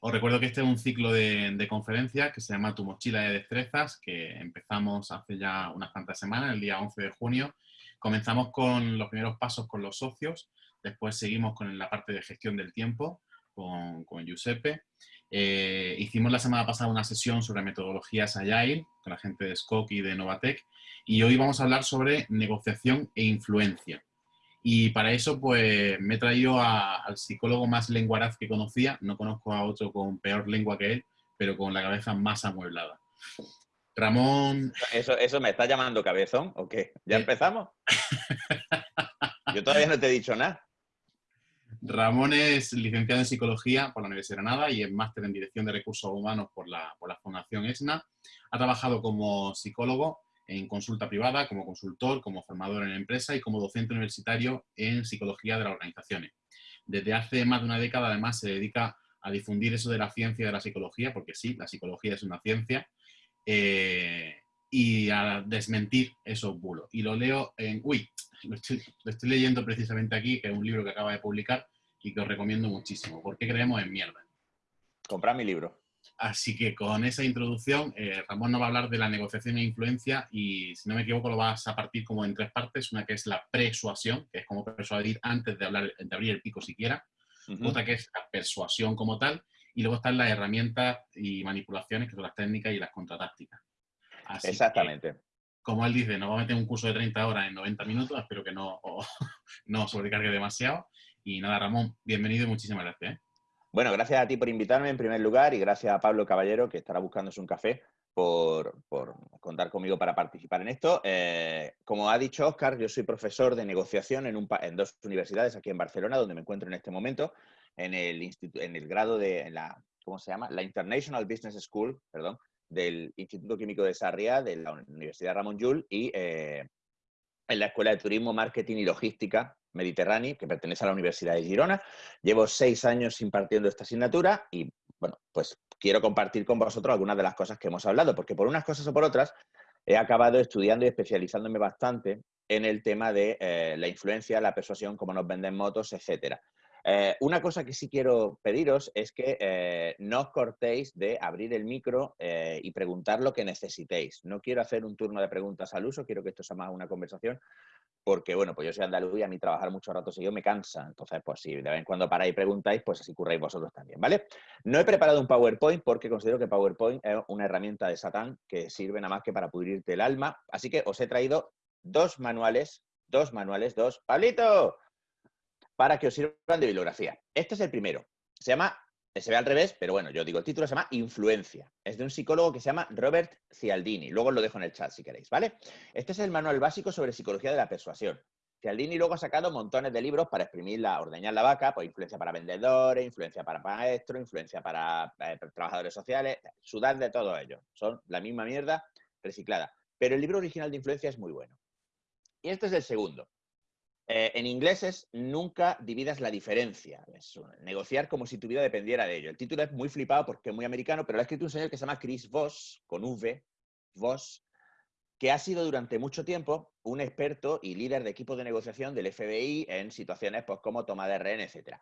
Os recuerdo que este es un ciclo de, conferencias que se llama Tu mochila de destrezas, que empezamos hace ya unas cuantas semanas, el día 11 de junio. Comenzamos con los primeros pasos con los socios, después seguimos con la parte de gestión del tiempo con, con Giuseppe. Eh, hicimos la semana pasada una sesión sobre metodologías Agile con la gente de SCOC y de Novatec y hoy vamos a hablar sobre negociación e influencia. Y para eso, pues, me he traído al psicólogo más lenguaraz que conocía. No conozco a otro con peor lengua que él, pero con la cabeza más amueblada. Ramón... ¿Eso, eso me está llamando cabezón o qué? ¿Ya empezamos? Yo todavía no te he dicho nada. Ramón es licenciado en Psicología por la Universidad de Granada y es máster en Dirección de Recursos Humanos por la, por la Fundación ESNA. Ha trabajado como psicólogo en consulta privada, como consultor, como formador en empresa y como docente universitario en psicología de las organizaciones. Desde hace más de una década, además, se dedica a difundir eso de la ciencia de la psicología, porque sí, la psicología es una ciencia, eh, y a desmentir esos bulos. Y lo leo en... Uy, lo estoy, lo estoy, leyendo precisamente aquí, que es un libro que acaba de publicar y que os recomiendo muchísimo. ¿Por qué creemos en mierda? Comprar mi libro. Así que con esa introducción, eh, Ramón nos va a hablar de la negociación e influencia y, si no me equivoco, lo vas a partir como en tres partes. Una que es la persuasión, que es como persuadir antes de, hablar, de abrir el pico siquiera. Otra que es la persuasión como tal. Y luego están las herramientas y manipulaciones, que son las técnicas y las contratácticas. Exactamente. como él dice, nos va a meter un curso de 30 horas en 90 minutos. Espero que no, no sobrecargue demasiado. Y nada, Ramón, bienvenido y muchísimas gracias. ¿eh? Bueno, gracias a ti por invitarme en primer lugar y gracias a Pablo Caballero, que estará buscándose un café, por, contar conmigo para participar en esto. Eh, como ha dicho Oscar, yo soy profesor de negociación en, dos universidades aquí en Barcelona, donde me encuentro en este momento, en el, en el grado de la, ¿cómo se llama? La International Business School, perdón, del Instituto Químico de Sarriá, de la Universidad Ramón Llull y eh, en la Escuela de Turismo, Marketing y Logística Mediterráneo, que pertenece a la Universidad de Girona. Llevo seis años impartiendo esta asignatura y, bueno, pues quiero compartir con vosotros algunas de las cosas que hemos hablado, porque por unas cosas o por otras he acabado estudiando y especializándome bastante en el tema de eh, la influencia, la persuasión, cómo nos venden motos, etcétera. Eh, una cosa que sí quiero pediros es que eh, no os cortéis de abrir el micro y preguntar lo que necesitéis. No quiero hacer un turno de preguntas al uso, quiero que esto sea más una conversación, porque, bueno, pues yo soy andaluz y a mí trabajar mucho rato seguido me cansa. Entonces, pues si de vez en cuando paráis y preguntáis, pues así curráis vosotros también, ¿vale? No he preparado un PowerPoint porque considero que PowerPoint es una herramienta de Satán que sirve nada más que para pudrirte el alma. Así que os he traído dos manuales, dos manuales, dos, ¡Pablito! Para que os sirvan de bibliografía. Este es el primero. Se llama se ve al revés, pero bueno, yo digo, el título se llama Influencia. Es de un psicólogo que se llama Robert Cialdini. Luego os lo dejo en el chat si queréis, ¿vale? Este es el manual básico sobre psicología de la persuasión. Cialdini luego ha sacado montones de libros para exprimir la, ordeñar la vaca, pues influencia para vendedores, influencia para maestros, influencia para eh, trabajadores sociales, sudar de todo ello. Son la misma mierda reciclada. Pero el libro original de influencia es muy bueno. Y este es el segundo. Eh, en inglés es Nunca dividas la diferencia. Es negociar como si tu vida dependiera de ello. El título es muy flipado porque es muy americano, pero lo ha escrito un señor que se llama Chris Voss, con V, Voss, que ha sido durante mucho tiempo un experto y líder de equipo de negociación del FBI en situaciones pues, como toma de rehén, etc.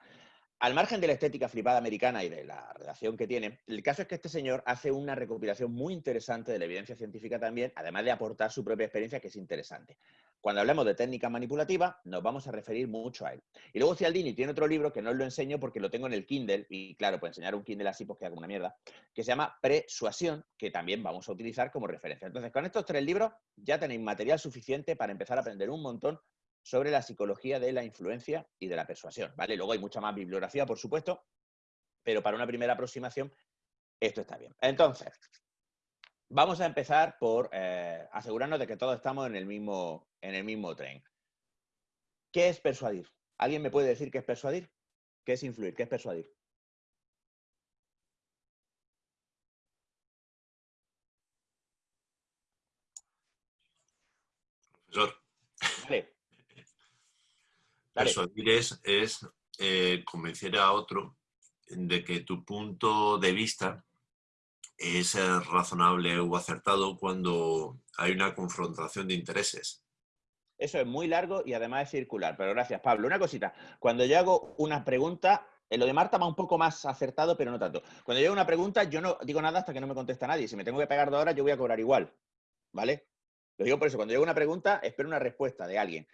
Al margen de la estética flipada americana y de la redacción que tiene, el caso es que este señor hace una recopilación muy interesante de la evidencia científica también, además de aportar su propia experiencia, que es interesante. Cuando hablemos de técnica manipulativa, nos vamos a referir mucho a él. Y luego Cialdini tiene otro libro que no os lo enseño porque lo tengo en el Kindle, y claro, pues enseñar un Kindle así pues queda como una mierda, que se llama Persuasión, que también vamos a utilizar como referencia. Entonces, con estos tres libros ya tenéis material suficiente para empezar a aprender un montón sobre la psicología de la influencia y de la persuasión, ¿vale? Luego hay mucha más bibliografía, por supuesto, pero para una primera aproximación esto está bien. Entonces, Vamos a empezar por eh, asegurarnos de que todos estamos en el, mismo, en el mismo tren. ¿Qué es persuadir? ¿Alguien me puede decir qué es persuadir? ¿Qué es influir? ¿Qué es persuadir? Profesor. Persuadir es, eh, convencer a otro de que tu punto de vista es razonable o acertado cuando hay una confrontación de intereses. Eso es muy largo y además es circular, pero gracias Pablo. Una cosita, cuando yo hago una pregunta, En lo de Marta va un poco más acertado, pero no tanto. Cuando llega una pregunta, yo no digo nada hasta que no me contesta nadie. Si me tengo que pegar dos horas, yo voy a cobrar igual. ¿Vale? Lo digo por eso. Cuando llega una pregunta, espero una respuesta de alguien.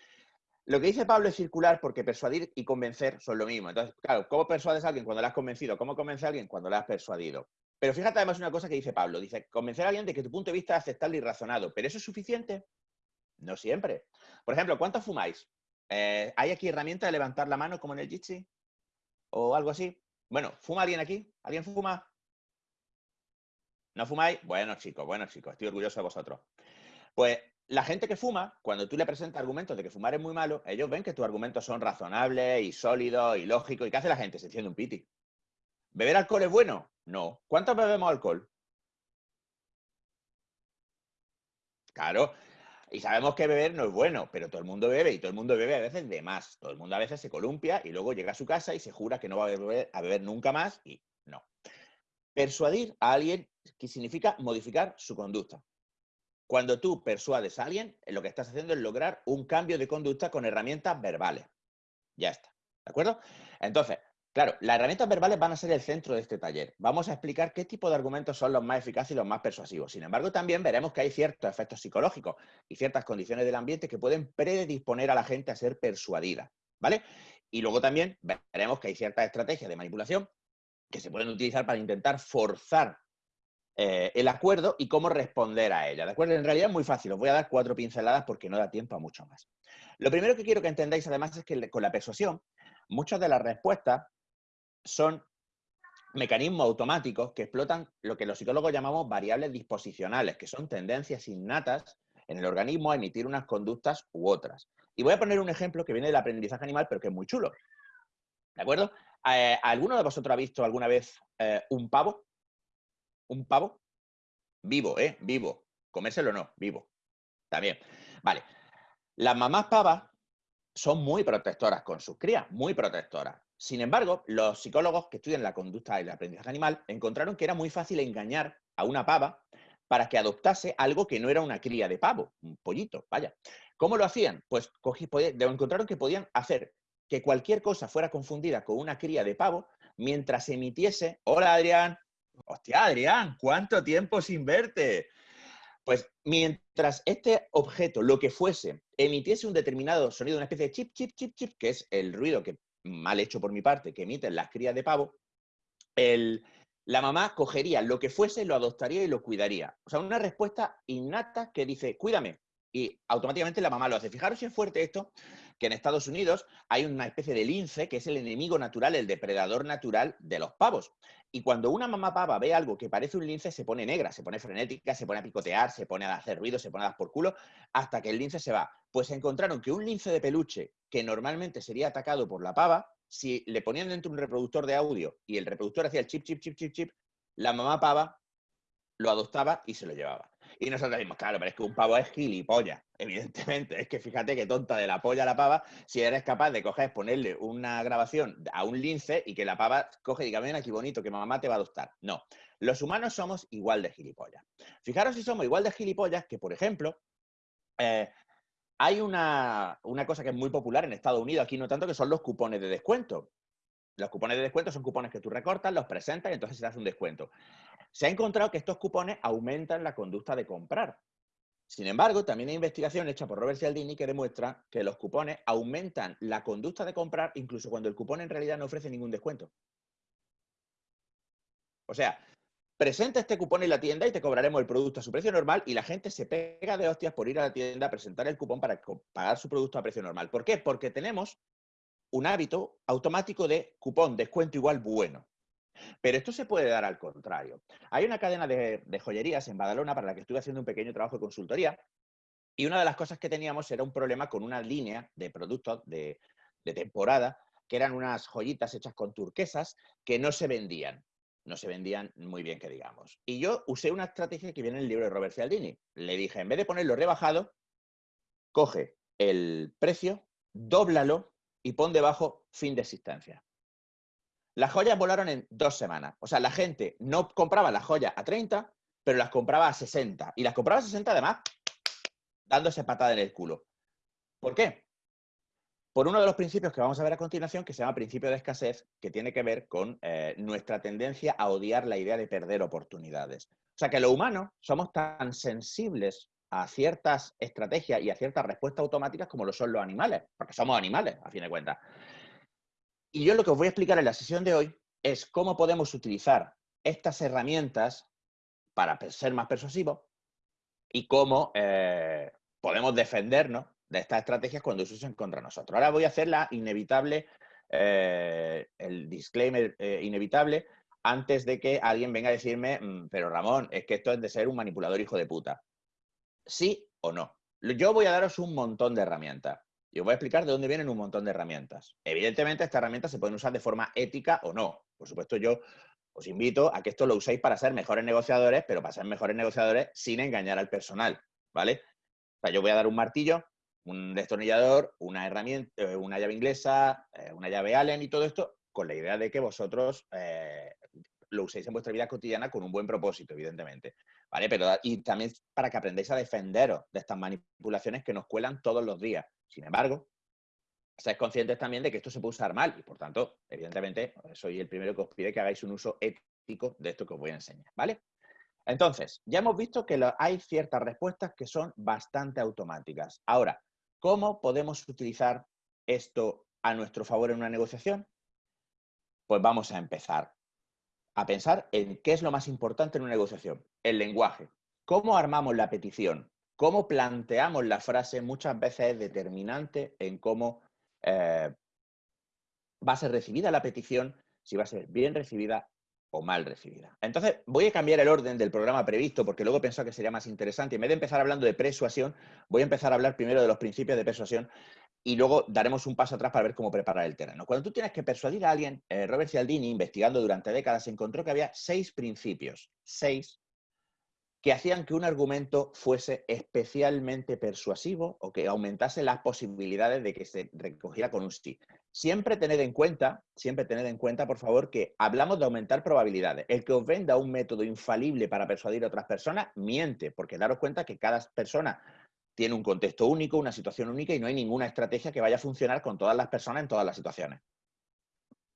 Lo que dice Pablo es circular porque persuadir y convencer son lo mismo. Entonces, claro, ¿cómo persuades a alguien cuando le has convencido? ¿Cómo convence a alguien cuando le has persuadido? Pero fíjate además una cosa que dice Pablo. Dice, convencer a alguien de que tu punto de vista es aceptable y razonado. ¿Pero eso es suficiente? No siempre. Por ejemplo, ¿cuántos fumáis? Eh, ¿Hay aquí herramienta de levantar la mano como en el Jitsi? ¿O algo así? Bueno, ¿fuma alguien aquí? ¿Alguien fuma? ¿No fumáis? Bueno, chicos, bueno, chicos, estoy orgulloso de vosotros. Pues la gente que fuma, cuando tú le presentas argumentos de que fumar es muy malo, ellos ven que tus argumentos son razonables y sólidos y lógicos. ¿Y qué hace la gente? Se enciende un piti. ¿Beber alcohol es bueno? No. ¿Cuántos bebemos alcohol? Claro, y sabemos que beber no es bueno, pero todo el mundo bebe y todo el mundo bebe a veces de más. Todo el mundo a veces se columpia y luego llega a su casa y se jura que no va a beber, a beber nunca más y no. Persuadir a alguien que significa modificar su conducta. Cuando tú persuades a alguien, lo que estás haciendo es lograr un cambio de conducta con herramientas verbales. Ya está. ¿De acuerdo? Entonces, Claro, las herramientas verbales van a ser el centro de este taller. Vamos a explicar qué tipo de argumentos son los más eficaces y los más persuasivos. Sin embargo, también veremos que hay ciertos efectos psicológicos y ciertas condiciones del ambiente que pueden predisponer a la gente a ser persuadida. ¿Vale? Y luego también veremos que hay ciertas estrategias de manipulación que se pueden utilizar para intentar forzar eh, el acuerdo y cómo responder a ella. ¿De acuerdo? En realidad es muy fácil. Os voy a dar cuatro pinceladas porque no da tiempo a mucho más. Lo primero que quiero que entendáis además es que con la persuasión, muchas de las respuestas son mecanismos automáticos que explotan lo que los psicólogos llamamos variables disposicionales, que son tendencias innatas en el organismo a emitir unas conductas u otras. Y voy a poner un ejemplo que viene del aprendizaje animal, pero que es muy chulo. ¿De acuerdo? Eh, ¿Alguno de vosotros ha visto alguna vez eh, un pavo? ¿Un pavo? Vivo, ¿eh? Vivo. Comérselo no, vivo. También. Vale. Las mamás pavas son muy protectoras con sus crías, muy protectoras. Sin embargo, los psicólogos que estudian la conducta y el aprendizaje animal encontraron que era muy fácil engañar a una pava para que adoptase algo que no era una cría de pavo, un pollito, vaya. ¿Cómo lo hacían? Pues encontraron que podían hacer que cualquier cosa fuera confundida con una cría de pavo mientras emitiese, hola Adrián, hostia Adrián, ¿cuánto tiempo sin verte? Pues mientras este objeto, lo que fuese, emitiese un determinado sonido, una especie de chip, chip, chip, chip, que es el ruido que mal hecho por mi parte, que emiten las crías de pavo, el, la mamá cogería lo que fuese, lo adoptaría y lo cuidaría. O sea, una respuesta innata que dice, cuídame. Y automáticamente la mamá lo hace. Fijaros si es fuerte esto, que en Estados Unidos hay una especie de lince que es el enemigo natural, el depredador natural de los pavos. Y cuando una mamá pava ve algo que parece un lince, se pone negra, se pone frenética, se pone a picotear, se pone a hacer ruido, se pone a dar por culo, hasta que el lince se va. Pues encontraron que un lince de peluche, que normalmente sería atacado por la pava, si le ponían dentro un reproductor de audio y el reproductor hacía el chip, chip, chip, chip, chip, la mamá pava lo adoptaba y se lo llevaba. Y nosotros decimos, claro, pero es que un pavo es gilipollas, evidentemente. Es que fíjate qué tonta de la polla la pava si eres capaz de coger, ponerle una grabación a un lince y que la pava coge y diga, ven aquí bonito, que mamá te va a adoptar. No, los humanos somos igual de gilipollas. Fijaros si somos igual de gilipollas que, por ejemplo, eh, hay una, una, cosa que es muy popular en Estados Unidos, aquí no tanto, que son los cupones de descuento. Los cupones de descuento son cupones que tú recortas, los presentas y entonces se hace un descuento. Se ha encontrado que estos cupones aumentan la conducta de comprar. Sin embargo, también hay investigación hecha por Robert Cialdini que demuestra que los cupones aumentan la conducta de comprar incluso cuando el cupón en realidad no ofrece ningún descuento. O sea, presenta este cupón en la tienda y te cobraremos el producto a su precio normal y la gente se pega de hostias por ir a la tienda a presentar el cupón para pagar su producto a precio normal. ¿Por qué? Porque tenemos un hábito automático de cupón, descuento igual bueno. Pero esto se puede dar al contrario. Hay una cadena de, joyerías en Badalona para la que estuve haciendo un pequeño trabajo de consultoría y una de las cosas que teníamos era un problema con una línea de productos de, temporada que eran unas joyitas hechas con turquesas que no se vendían. No se vendían muy bien, que digamos. Y yo usé una estrategia que viene en el libro de Robert Cialdini. Le dije, en vez de ponerlo rebajado, coge el precio, dóblalo y pon debajo fin de existencia. Las joyas volaron en dos semanas. O sea, la gente no compraba las joyas a 30, pero las compraba a 60. Y las compraba a 60 además dándose patada en el culo. ¿Por qué? por uno de los principios que vamos a ver a continuación, que se llama principio de escasez, que tiene que ver con eh, nuestra tendencia a odiar la idea de perder oportunidades. O sea que los humanos somos tan sensibles a ciertas estrategias y a ciertas respuestas automáticas como lo son los animales, porque somos animales, a fin de cuentas. Y yo lo que os voy a explicar en la sesión de hoy es cómo podemos utilizar estas herramientas para ser más persuasivos y cómo eh, podemos defendernos de estas estrategias cuando se usan contra nosotros. Ahora voy a hacer la inevitable, eh, el disclaimer eh, inevitable antes de que alguien venga a decirme, mm, pero Ramón, es que esto es de ser un manipulador hijo de puta. ¿Sí o no? Yo voy a daros un montón de herramientas. Y os voy a explicar de dónde vienen un montón de herramientas. Evidentemente, estas herramientas se pueden usar de forma ética o no. Por supuesto, yo os invito a que esto lo uséis para ser mejores negociadores, pero para ser mejores negociadores sin engañar al personal, ¿vale? Yo voy a dar un martillo, un destornillador, una herramienta, eh, una llave inglesa, eh, una llave Allen y todo esto, con la idea de que vosotros eh, lo uséis en vuestra vida cotidiana con un buen propósito, evidentemente. ¿Vale? Pero, y también para que aprendáis a defenderos de estas manipulaciones que nos cuelan todos los días. Sin embargo, seáis conscientes también de que esto se puede usar mal y, por tanto, evidentemente, soy el primero que os pide que hagáis un uso ético de esto que os voy a enseñar. ¿Vale? Entonces, ya hemos visto que hay ciertas respuestas que son bastante automáticas. Ahora, ¿Cómo podemos utilizar esto a nuestro favor en una negociación? Pues vamos a empezar a pensar en qué es lo más importante en una negociación. El lenguaje. ¿Cómo armamos la petición? ¿Cómo planteamos la frase? Muchas veces es determinante en cómo eh, va a ser recibida la petición, si va a ser bien recibida o mal recibida. Entonces, voy a cambiar el orden del programa previsto porque luego he pensado que sería más interesante. En vez de empezar hablando de persuasión, voy a empezar a hablar primero de los principios de persuasión y luego daremos un paso atrás para ver cómo preparar el terreno. Cuando tú tienes que persuadir a alguien, eh, Robert Cialdini, investigando durante décadas, encontró que había seis principios, seis que hacían que un argumento fuese especialmente persuasivo o que aumentase las posibilidades de que se recogiera con un sí. Siempre tened en cuenta, siempre tened en cuenta, por favor, que hablamos de aumentar probabilidades. El que os venda un método infalible para persuadir a otras personas, miente, porque daros cuenta que cada persona tiene un contexto único, una situación única y no hay ninguna estrategia que vaya a funcionar con todas las personas en todas las situaciones.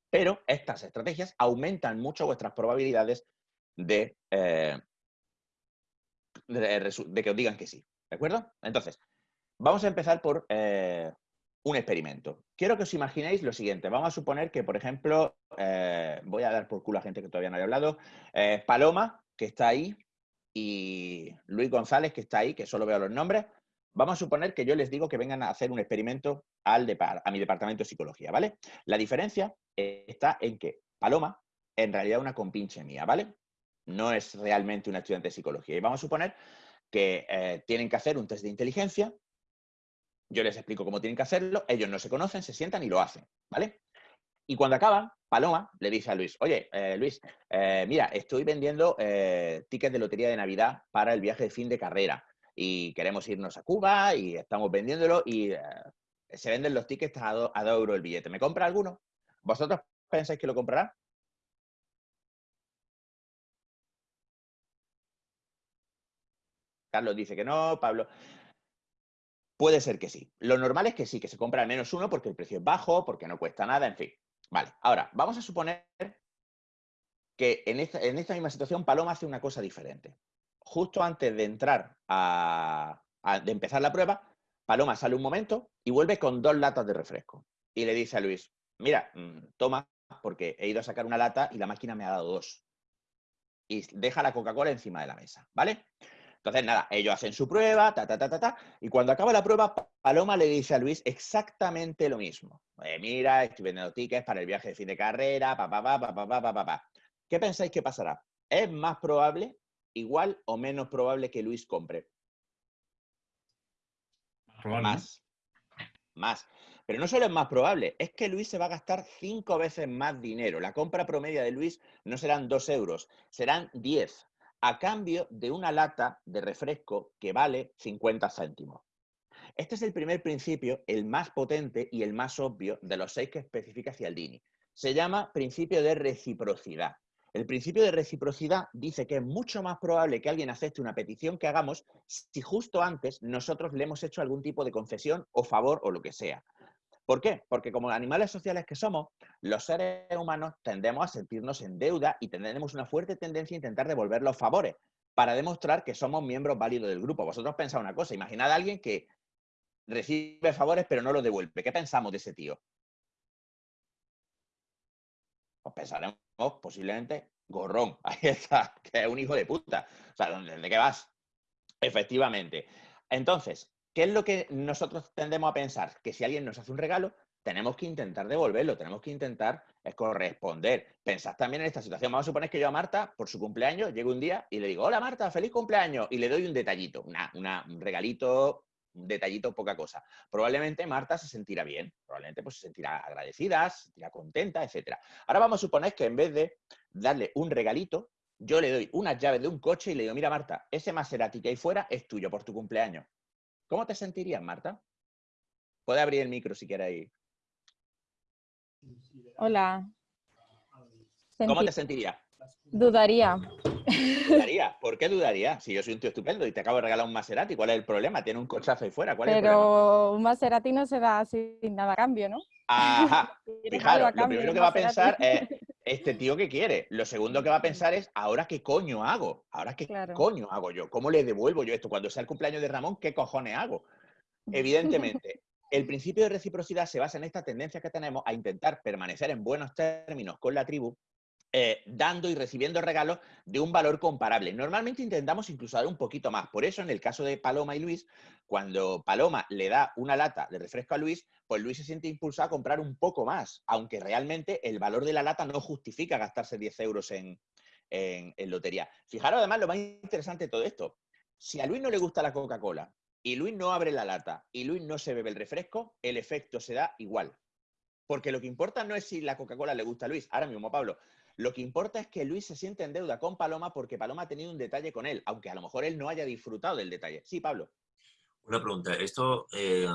Pero estas estrategias aumentan mucho vuestras probabilidades de, eh, que os digan que sí. ¿De acuerdo? Entonces, vamos a empezar por eh, un experimento. Quiero que os imaginéis lo siguiente. Vamos a suponer que, por ejemplo, eh, voy a dar por culo a gente que todavía no haya hablado, Paloma, que está ahí, y Luis González, que está ahí, que solo veo los nombres. Vamos a suponer que yo les digo que vengan a hacer un experimento al a mi departamento de psicología, ¿vale? La diferencia está en que Paloma, en realidad, una compinche mía, ¿vale? no es realmente un estudiante de psicología. Y vamos a suponer que eh, tienen que hacer un test de inteligencia, yo les explico cómo tienen que hacerlo, ellos no se conocen, se sientan y lo hacen, ¿vale? Y cuando acaban, Paloma le dice a Luis, oye, eh, Luis, eh, mira, estoy vendiendo tickets de lotería de Navidad para el viaje de fin de carrera y queremos irnos a Cuba y estamos vendiéndolo y se venden los tickets a 2 euros el billete. ¿Me compra alguno? ¿Vosotros pensáis que lo comprará? Carlos dice que no, Pablo... Puede ser que sí. Lo normal es que sí, que se compra al menos uno porque el precio es bajo, porque no cuesta nada, en fin. Vale, ahora, vamos a suponer que en esta, misma situación Paloma hace una cosa diferente. Justo antes de entrar a, de empezar la prueba, Paloma sale un momento y vuelve con dos latas de refresco. Y le dice a Luis, mira, mm, toma, porque he ido a sacar una lata y la máquina me ha dado dos. Y deja la Coca-Cola encima de la mesa, ¿vale? Entonces, nada, ellos hacen su prueba, ta, ta, ta, ta, ta, y cuando acaba la prueba, Paloma le dice a Luis exactamente lo mismo. mira, estoy vendiendo tickets para el viaje de fin de carrera, pa, pa, pa, pa, pa, pa, pa, pa. ¿Qué pensáis que pasará? ¿Es más probable, igual o menos probable que Luis compre? Más. Más. Pero no solo es más probable, es que Luis se va a gastar cinco veces más dinero. La compra promedia de Luis no serán dos euros, serán diez a cambio de una lata de refresco que vale 50 céntimos. Este es el primer principio, el más potente y el más obvio de los seis que especifica Cialdini. Se llama principio de reciprocidad. El principio de reciprocidad dice que es mucho más probable que alguien acepte una petición que hagamos si justo antes nosotros le hemos hecho algún tipo de concesión o favor o lo que sea. ¿Por qué? Porque como animales sociales que somos, los seres humanos tendemos a sentirnos en deuda y tenemos una fuerte tendencia a intentar devolver los favores para demostrar que somos miembros válidos del grupo. Vosotros pensáis una cosa, imaginad a alguien que recibe favores pero no los devuelve. ¿Qué pensamos de ese tío? Pues pensaremos posiblemente gorrón, ahí está, que es un hijo de puta. O sea, ¿de qué vas? Efectivamente. Entonces, ¿Qué es lo que nosotros tendemos a pensar? Que si alguien nos hace un regalo, tenemos que intentar devolverlo, tenemos que intentar corresponder. Pensad también en esta situación. Vamos a suponer que yo a Marta, por su cumpleaños, llego un día y le digo, hola Marta, feliz cumpleaños, y le doy un detallito, un regalito, un detallito, poca cosa. Probablemente Marta se sentirá bien, probablemente pues, se sentirá agradecida, se sentirá contenta, etc. Ahora vamos a suponer que en vez de darle un regalito, yo le doy unas llaves de un coche y le digo, mira Marta, ese Maserati que hay fuera es tuyo por tu cumpleaños. ¿Cómo te sentirías, Marta? Puede abrir el micro si quiere ahí. Hola. ¿Cómo te sentirías? Dudaría. ¿Dudaría? ¿Por qué dudaría? Si yo soy un tío estupendo y te acabo de regalar un Maserati, ¿cuál es el problema? Tiene un cochazo ahí fuera, ¿cuál Pero es el problema? un Maserati no se da sin nada a cambio, ¿no? Ajá. Fijaros, lo primero que va a pensar es, este tío que quiere. Lo segundo que va a pensar es, ¿ahora qué coño hago? ¿Ahora qué coño hago yo? ¿Cómo le devuelvo yo esto? Cuando sea el cumpleaños de Ramón, ¿qué cojones hago? Evidentemente, el principio de reciprocidad se basa en esta tendencia que tenemos a intentar permanecer en buenos términos con la tribu eh, dando y recibiendo regalos de un valor comparable. Normalmente intentamos incluso dar un poquito más. Por eso, en el caso de Paloma y Luis, cuando Paloma le da una lata de refresco a Luis, pues Luis se siente impulsado a comprar un poco más, aunque realmente el valor de la lata no justifica gastarse 10 euros en, en lotería. Fijaros además lo más interesante de todo esto. Si a Luis no le gusta la Coca-Cola y Luis no abre la lata y Luis no se bebe el refresco, el efecto se da igual. Porque lo que importa no es si la Coca-Cola le gusta a Luis. Ahora mismo, Pablo, lo que importa es que Luis se siente en deuda con Paloma porque Paloma ha tenido un detalle con él, aunque a lo mejor él no haya disfrutado del detalle. Sí, Pablo. Una pregunta. Esto eh,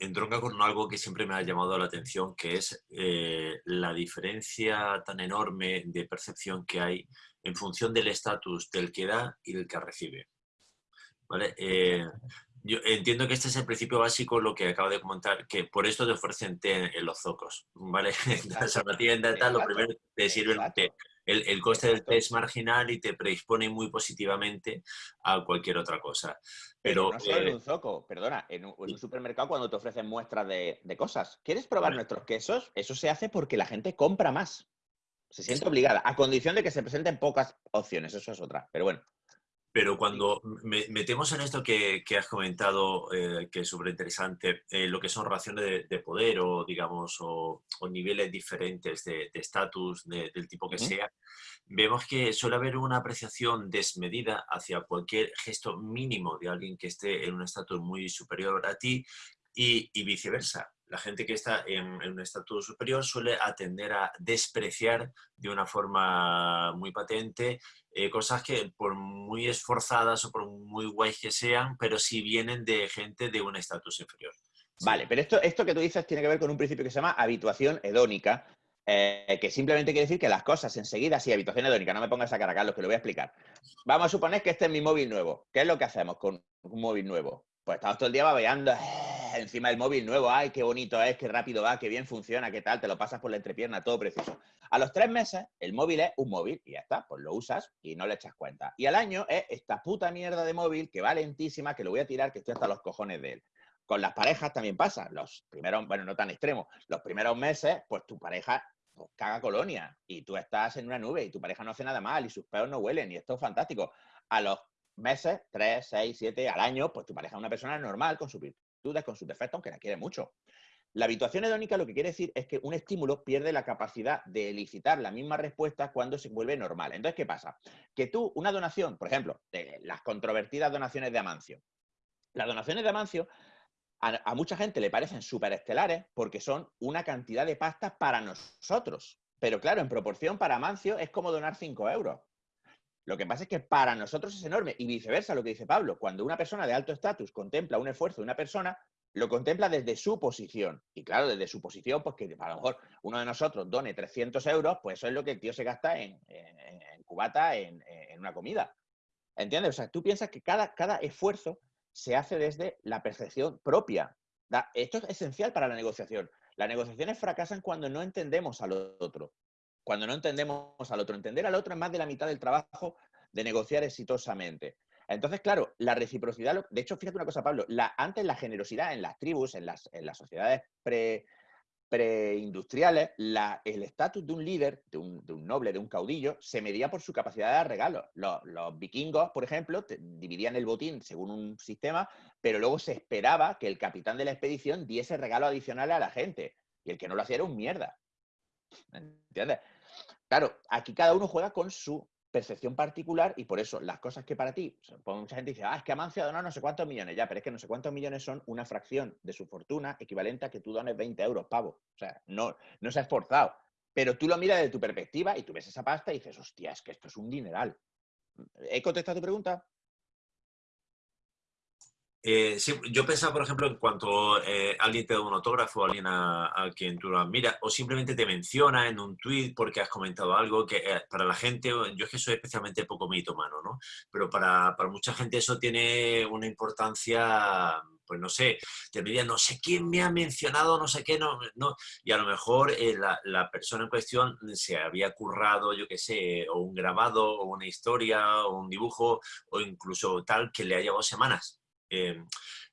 entronca con algo que siempre me ha llamado la atención, que es eh, la diferencia tan enorme de percepción que hay en función del estatus del que da y del que recibe. ¿Vale? Eh, yo entiendo que este es el principio básico, lo que acabo de comentar, que por esto te ofrecen té en los zocos, ¿vale? la tienda tal, lo primero te sirve el té. El, coste del té es marginal y te predispone muy positivamente a cualquier otra cosa. Pero, no solo en eh, un zoco, perdona, en un, supermercado cuando te ofrecen muestras de, cosas. ¿Quieres probar nuestros quesos? Eso se hace porque la gente compra más. Se siente obligada, a condición de que se presenten pocas opciones, eso es otra. Pero bueno. Pero cuando metemos en esto que, has comentado, eh, que es súper interesante, eh, lo que son relaciones de, poder o, digamos, o, niveles diferentes de estatus, del tipo que sea, vemos que suele haber una apreciación desmedida hacia cualquier gesto mínimo de alguien que esté en un estatus muy superior a ti y viceversa la gente que está en, un estatus superior suele atender a despreciar de una forma muy patente eh, cosas que por muy esforzadas o por muy guays que sean, pero si vienen de gente de un estatus inferior. Vale, pero esto, esto que tú dices tiene que ver con un principio que se llama habituación hedónica, eh, que simplemente quiere decir que las cosas enseguida, sí, habituación hedónica, no me pongas a cara, Carlos, que lo voy a explicar. Vamos a suponer que este es mi móvil nuevo. ¿Qué es lo que hacemos con un móvil nuevo? Pues estamos todo el día babeando encima del móvil nuevo, ay, qué bonito es, qué rápido va, qué bien funciona, qué tal, te lo pasas por la entrepierna, todo precioso. A los tres meses, el móvil es un móvil y ya está, pues lo usas y no le echas cuenta. Y al año es esta puta mierda de móvil que va lentísima, que lo voy a tirar, que estoy hasta los cojones de él. Con las parejas también pasa, los primeros, bueno, no tan extremos, los primeros meses, pues tu pareja pues, caga colonia y tú estás en una nube y tu pareja no hace nada mal y sus peos no huelen y esto es fantástico. A los meses, tres, seis, siete, al año, pues tu pareja es una persona normal con su dudas con sus defectos, aunque la quiere mucho. La habituación hedónica lo que quiere decir es que un estímulo pierde la capacidad de elicitar la misma respuesta cuando se vuelve normal. Entonces, ¿qué pasa? Que tú, una donación, por ejemplo, las controvertidas donaciones de Amancio. Las donaciones de Amancio a, mucha gente le parecen súper estelares porque son una cantidad de pasta para nosotros. Pero claro, en proporción para Amancio es como donar 5 euros. Lo que pasa es que para nosotros es enorme y viceversa lo que dice Pablo. Cuando una persona de alto estatus contempla un esfuerzo de una persona, lo contempla desde su posición. Y claro, desde su posición, pues que a lo mejor uno de nosotros done 300 euros, pues eso es lo que el tío se gasta en, cubata, en, una comida. ¿Entiendes? O sea, tú piensas que cada, cada esfuerzo se hace desde la percepción propia. esto es esencial para la negociación. Las negociaciones fracasan cuando no entendemos al otro. Cuando no entendemos al otro. Entender al otro es más de la mitad del trabajo de negociar exitosamente. Entonces, claro, la reciprocidad, de hecho, fíjate una cosa, Pablo, antes la generosidad en las tribus, en las, en las sociedades pre, preindustriales, el estatus de un líder, de un, noble, de un caudillo, se medía por su capacidad de dar regalos. Los, vikingos, por ejemplo, dividían el botín según un sistema, pero luego se esperaba que el capitán de la expedición diese regalos adicionales a la gente. Y el que no lo hacía era un mierda. ¿Entiendes? Claro, aquí cada uno juega con su percepción particular y por eso las cosas que para ti, mucha gente dice, ah, es que Amancio ha donado no sé cuántos millones, ya, pero es que no sé cuántos millones son una fracción de su fortuna equivalente a que tú dones 20 euros, pavo. O sea, no, no se ha esforzado. Pero tú lo miras desde tu perspectiva y tú ves esa pasta y dices, hostia, es que esto es un dineral. ¿He contestado tu pregunta? Eh, yo pensaba, por ejemplo, en cuanto eh, alguien te da un autógrafo, alguien a, quien tú lo admiras, o simplemente te menciona en un tweet porque has comentado algo que eh, para la gente, yo es que soy especialmente poco mitomano, ¿no? Pero para, para mucha gente eso tiene una importancia pues no sé, te diría, no sé quién me ha mencionado, no sé qué, no, no. y a lo mejor la, la, persona en cuestión se había currado, yo qué sé, o un grabado, o una historia, o un dibujo, o incluso tal que le ha llevado semanas Em,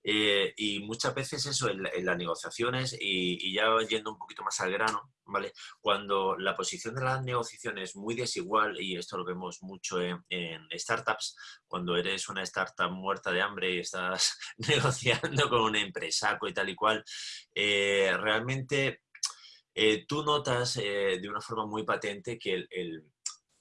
eh, y muchas veces eso en, las negociaciones, y, ya yendo un poquito más al grano, ¿vale? Cuando la posición de las negociaciones es muy desigual, y esto lo vemos mucho en, startups, cuando eres una startup muerta de hambre y estás negociando con un empresario y tal y cual, eh, realmente eh, tú notas de una forma muy patente que el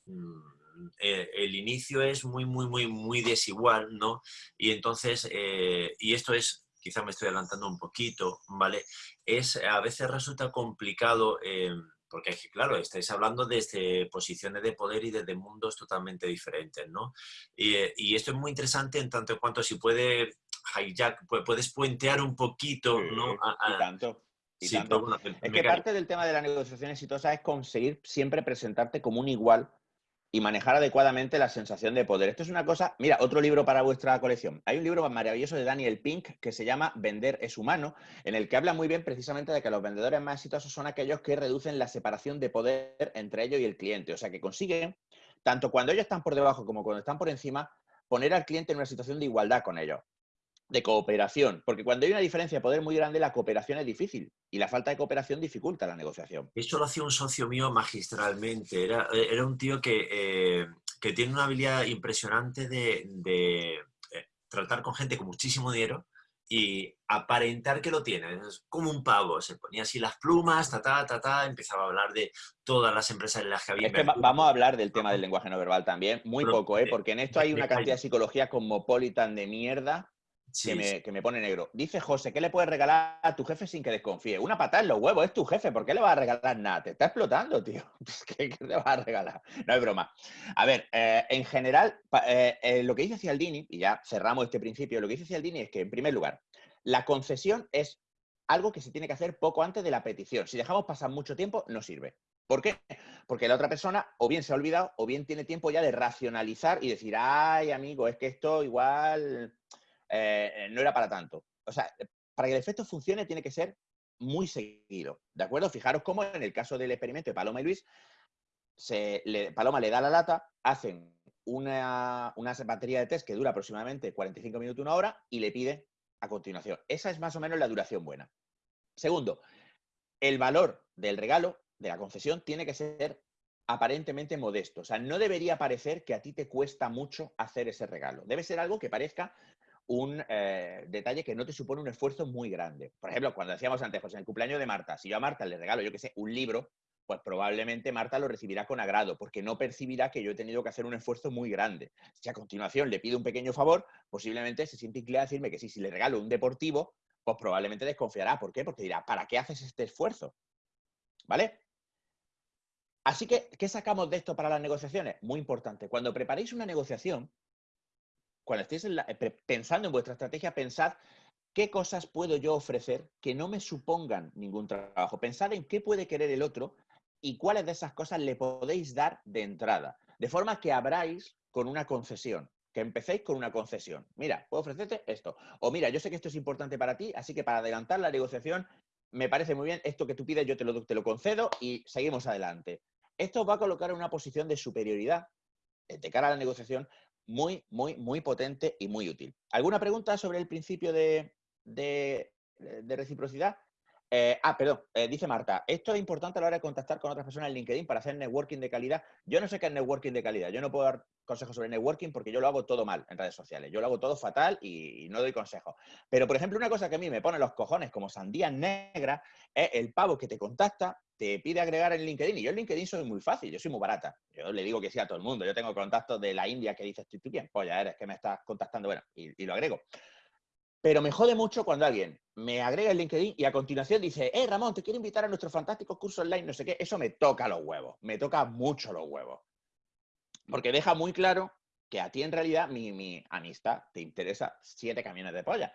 mm, eh, el inicio es muy, muy, muy, muy desigual, ¿no? Y entonces, eh, y esto es, quizá me estoy adelantando un poquito, ¿vale? Es, a veces resulta complicado, eh, porque es que, claro, estáis hablando desde posiciones de poder y desde mundos totalmente diferentes, ¿no? Y, esto es muy interesante en tanto en cuanto si puede hijack, puedes puentear un poquito, ¿no? y tanto. Y tanto. es que parte del tema de la negociación exitosa es conseguir siempre presentarte como un igual y manejar adecuadamente la sensación de poder. Esto es una cosa, mira, otro libro para vuestra colección. Hay un libro maravilloso de Daniel Pink que se llama Vender es humano, en el que habla muy bien precisamente de que los vendedores más exitosos son aquellos que reducen la separación de poder entre ellos y el cliente. O sea, que consiguen, tanto cuando ellos están por debajo como cuando están por encima, poner al cliente en una situación de igualdad con ellos de cooperación, porque cuando hay una diferencia de poder muy grande, la cooperación es difícil y la falta de cooperación dificulta la negociación. Esto lo hacía un socio mío magistralmente, era, era un tío que, eh, que, tiene una habilidad impresionante de, de eh, tratar con gente con muchísimo dinero y aparentar que lo tiene, es como un pavo, se ponía así las plumas, ta, ta, ta, ta, empezaba a hablar de todas las empresas en las que había... vamos a hablar del tema del lenguaje no verbal también, muy poco, ¿eh? porque en esto hay una cantidad de psicología cosmopolitan de mierda que, me, pone negro. Dice José, ¿qué le puedes regalar a tu jefe sin que desconfíe? Una patada en los huevos, es tu jefe, ¿por qué le vas a regalar nada? Te está explotando, tío. ¿Qué, le vas a regalar? No es broma. A ver, eh, en general, eh, eh, lo que dice Cialdini, y ya cerramos este principio, lo que dice Cialdini es que, en primer lugar, la concesión es algo que se tiene que hacer poco antes de la petición. Si dejamos pasar mucho tiempo, no sirve. ¿Por qué? Porque la otra persona o bien se ha olvidado o bien tiene tiempo ya de racionalizar y decir, ay, amigo, es que esto igual eh, eh, no era para tanto. O sea, para que el efecto funcione tiene que ser muy seguido, ¿de acuerdo? Fijaros cómo en el caso del experimento de Paloma y Luis, Paloma le da la lata, hacen una, una, batería de test que dura aproximadamente 45 minutos, una hora, y le pide a continuación. Esa es más o menos la duración buena. Segundo, el valor del regalo, de la concesión, tiene que ser aparentemente modesto. O sea, no debería parecer que a ti te cuesta mucho hacer ese regalo. Debe ser algo que parezca un eh, detalle que no te supone un esfuerzo muy grande. Por ejemplo, cuando decíamos antes, pues en el cumpleaños de Marta, si yo a Marta le regalo, yo que sé, un libro, pues probablemente Marta lo recibirá con agrado, porque no percibirá que yo he tenido que hacer un esfuerzo muy grande. Si a continuación le pido un pequeño favor, posiblemente se siente inclinada a decirme que sí, si le regalo un deportivo, pues probablemente desconfiará. ¿Por qué? Porque dirá, ¿para qué haces este esfuerzo? ¿Vale? Así que, ¿qué sacamos de esto para las negociaciones? Muy importante. Cuando preparéis una negociación, cuando estéis eh, pensando en vuestra estrategia, pensad qué cosas puedo yo ofrecer que no me supongan ningún trabajo. Pensad en qué puede querer el otro y cuáles de esas cosas le podéis dar de entrada. De forma que abráis con una concesión, que empecéis con una concesión. Mira, puedo ofrecerte esto. O mira, yo sé que esto es importante para ti, así que para adelantar la negociación, me parece muy bien, esto que tú pides yo te lo, te lo concedo y seguimos adelante. Esto os va a colocar en una posición de superioridad eh, de cara a la negociación muy, muy, muy potente y muy útil. ¿Alguna pregunta sobre el principio de, de reciprocidad? Eh, ah, perdón, eh, dice Marta, esto es importante a la hora de contactar con otras personas en LinkedIn para hacer networking de calidad. Yo no sé qué es networking de calidad, yo no puedo dar consejos sobre networking porque yo lo hago todo mal en redes sociales, yo lo hago todo fatal y, no doy consejos. Pero, por ejemplo, una cosa que a mí me pone los cojones como sandía negra es el pavo que te contacta, te pide agregar en LinkedIn y yo en LinkedIn soy muy fácil, yo soy muy barata. Yo le digo que sí a todo el mundo, yo tengo contactos de la India que dices, ¿tú quién? Ya eres que me estás contactando, bueno, y lo agrego. Pero me jode mucho cuando alguien me agrega el LinkedIn y a continuación dice, eh, Ramón, te quiero invitar a nuestro fantástico curso online, no sé qué. Eso me toca los huevos, me toca mucho los huevos. Porque deja muy claro que a ti en realidad mi, amistad te interesa siete camiones de polla.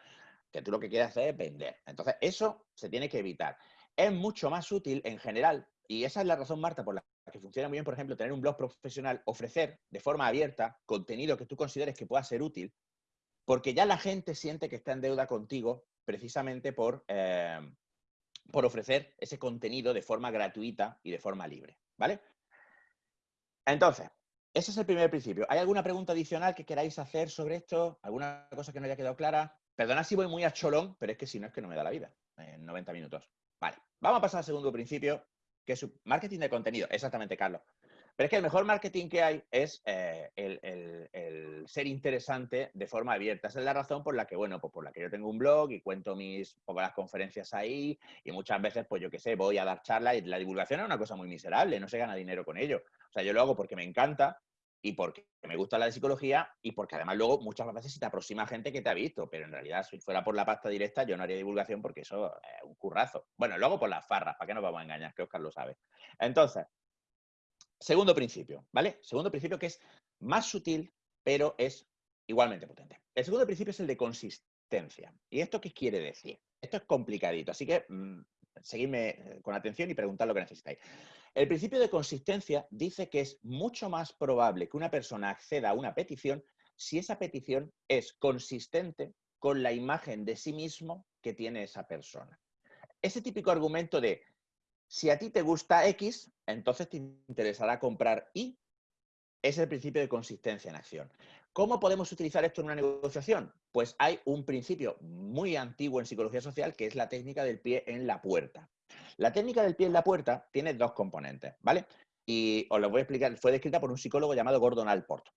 Que tú lo que quieres hacer es vender. Entonces, eso se tiene que evitar. Es mucho más útil en general, y esa es la razón, Marta, por la que funciona muy bien, por ejemplo, tener un blog profesional, ofrecer de forma abierta contenido que tú consideres que pueda ser útil, porque ya la gente siente que está en deuda contigo precisamente por, eh, por ofrecer ese contenido de forma gratuita y de forma libre, ¿vale? Entonces, ese es el primer principio. ¿Hay alguna pregunta adicional que queráis hacer sobre esto? ¿Alguna cosa que no haya quedado clara? Perdona si voy muy a cholón, pero es que si no es que no me da la vida en 90 minutos. Vale, vamos a pasar al segundo principio, que es marketing de contenido. Exactamente, Carlos. Pero es que el mejor marketing que hay es eh, el, ser interesante de forma abierta. Esa es la razón por la que, bueno, pues por la que yo tengo un blog y cuento mis pocas conferencias ahí y muchas veces, pues yo qué sé, voy a dar charlas y la divulgación es una cosa muy miserable, no se gana dinero con ello. O sea, yo lo hago porque me encanta y porque me gusta la psicología y porque además luego muchas veces se te aproxima gente que te ha visto, pero en realidad si fuera por la pasta directa yo no haría divulgación porque eso es un currazo. Bueno, luego por las farras, ¿para qué nos vamos a engañar? Que Oscar lo sabe. Entonces, Segundo principio, ¿vale? Segundo principio que es más sutil, pero es igualmente potente. El segundo principio es el de consistencia. ¿Y esto qué quiere decir? Esto es complicadito, así que mm, seguidme eh, con atención y preguntad lo que necesitáis. El principio de consistencia dice que es mucho más probable que una persona acceda a una petición si esa petición es consistente con la imagen de sí mismo que tiene esa persona. Ese típico argumento de si a ti te gusta X, entonces te interesará comprar Y. Es el principio de consistencia en acción. ¿Cómo podemos utilizar esto en una negociación? Pues hay un principio muy antiguo en psicología social que es la técnica del pie en la puerta. La técnica del pie en la puerta tiene dos componentes, ¿vale? Y os lo voy a explicar. Fue descrita por un psicólogo llamado Gordon Alport.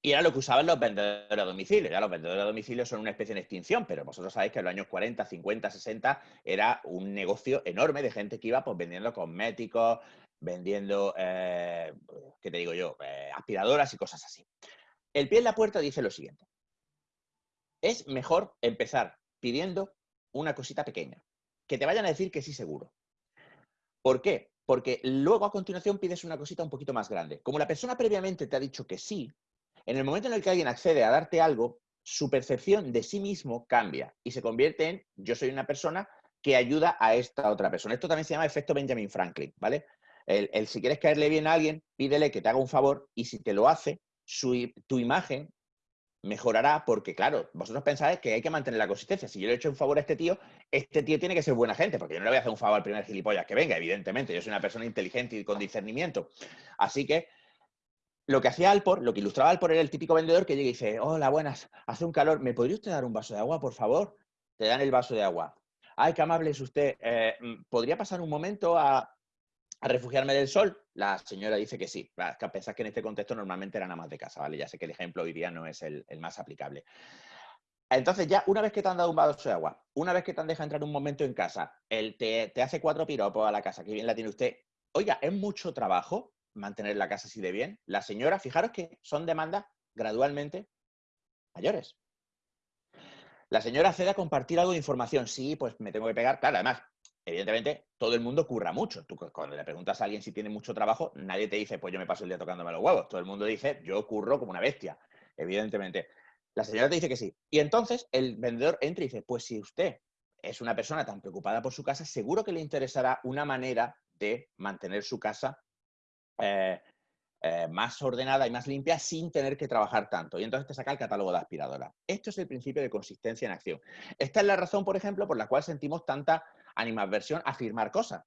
Y era lo que usaban los vendedores a domicilio. Ya los vendedores a domicilio son una especie de extinción, pero vosotros sabéis que en los años 40, 50, 60 era un negocio enorme de gente que iba pues, vendiendo cosméticos, vendiendo, eh, ¿qué te digo yo?, eh, aspiradoras y cosas así. El pie en la puerta dice lo siguiente. Es mejor empezar pidiendo una cosita pequeña, que te vayan a decir que sí seguro. ¿Por qué? Porque luego a continuación pides una cosita un poquito más grande. Como la persona previamente te ha dicho que sí, en el momento en el que alguien accede a darte algo, su percepción de sí mismo cambia y se convierte en yo soy una persona que ayuda a esta otra persona. Esto también se llama efecto Benjamin Franklin, ¿vale? Si quieres caerle bien a alguien, pídele que te haga un favor y si te lo hace, tu imagen mejorará porque, claro, vosotros pensáis que hay que mantener la consistencia. Si yo le he hecho un favor a este tío, este tío tiene que ser buena gente, porque yo no le voy a hacer un favor al primer gilipollas que venga, evidentemente. Yo soy una persona inteligente y con discernimiento. Así que lo que hacía Alpor, lo que ilustraba Alpor era el típico vendedor que llega y dice, hola, buenas, hace un calor, ¿me podría usted dar un vaso de agua, por favor? Te dan el vaso de agua. Ay, qué amable es usted. Eh, ¿Podría pasar un momento a, refugiarme del sol? La señora dice que sí. Pensás que en este contexto normalmente era nada más de casa, ¿vale? Ya sé que el ejemplo hoy día no es el, más aplicable. Entonces ya, una vez que te han dado un vaso de agua, una vez que te han dejado entrar un momento en casa, él te, te hace cuatro piropos a la casa, que bien la tiene usted. Oiga, ¿es mucho trabajo? mantener la casa así de bien. La señora, fijaros que son demandas gradualmente mayores. La señora accede a compartir algo de información. Sí, pues me tengo que pegar. Claro, además, evidentemente, todo el mundo curra mucho. Tú cuando le preguntas a alguien si tiene mucho trabajo, nadie te dice, pues yo me paso el día tocándome los huevos. Todo el mundo dice, yo curro como una bestia, evidentemente. La señora te dice que sí. Y entonces el vendedor entra y dice, pues si usted es una persona tan preocupada por su casa, seguro que le interesará una manera de mantener su casa eh, eh, más ordenada y más limpia sin tener que trabajar tanto. Y entonces te saca el catálogo de aspiradoras. Esto es el principio de consistencia en acción. Esta es la razón, por ejemplo, por la cual sentimos tanta animadversión a firmar cosas.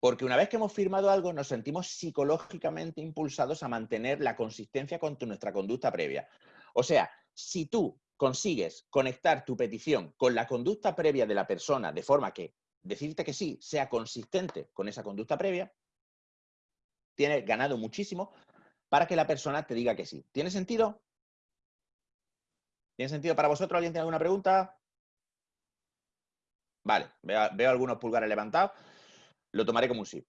Porque una vez que hemos firmado algo, nos sentimos psicológicamente impulsados a mantener la consistencia con nuestra conducta previa. O sea, si tú consigues conectar tu petición con la conducta previa de la persona de forma que decirte que sí sea consistente con esa conducta previa, tienes ganado muchísimo para que la persona te diga que sí. ¿Tiene sentido? ¿Tiene sentido para vosotros? ¿Alguien tiene alguna pregunta? Vale, veo, algunos pulgares levantados. Lo tomaré como un sí.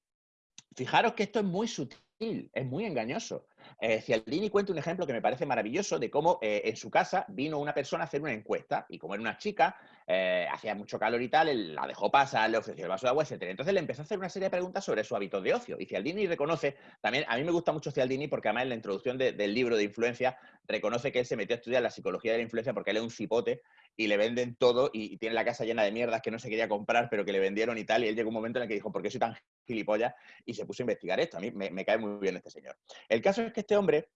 Fijaros que esto es muy sutil, es muy engañoso. Eh, Cialdini cuenta un ejemplo que me parece maravilloso de cómo eh, en su casa vino una persona a hacer una encuesta y como era una chica, eh, hacía mucho calor y tal, la dejó pasar, le ofreció el vaso de agua, etc. Entonces le empezó a hacer una serie de preguntas sobre su hábito de ocio. Y Cialdini reconoce, también a mí me gusta mucho Cialdini porque además en la introducción del libro de influencia reconoce que él se metió a estudiar la psicología de la influencia porque él es un cipote y le venden todo y, tiene la casa llena de mierdas que no se quería comprar pero que le vendieron y tal. Y él llegó un momento en el que dijo, ¿por qué soy tan gilipollas? Y se puso a investigar esto. A mí me cae muy bien este señor. El caso es que este hombre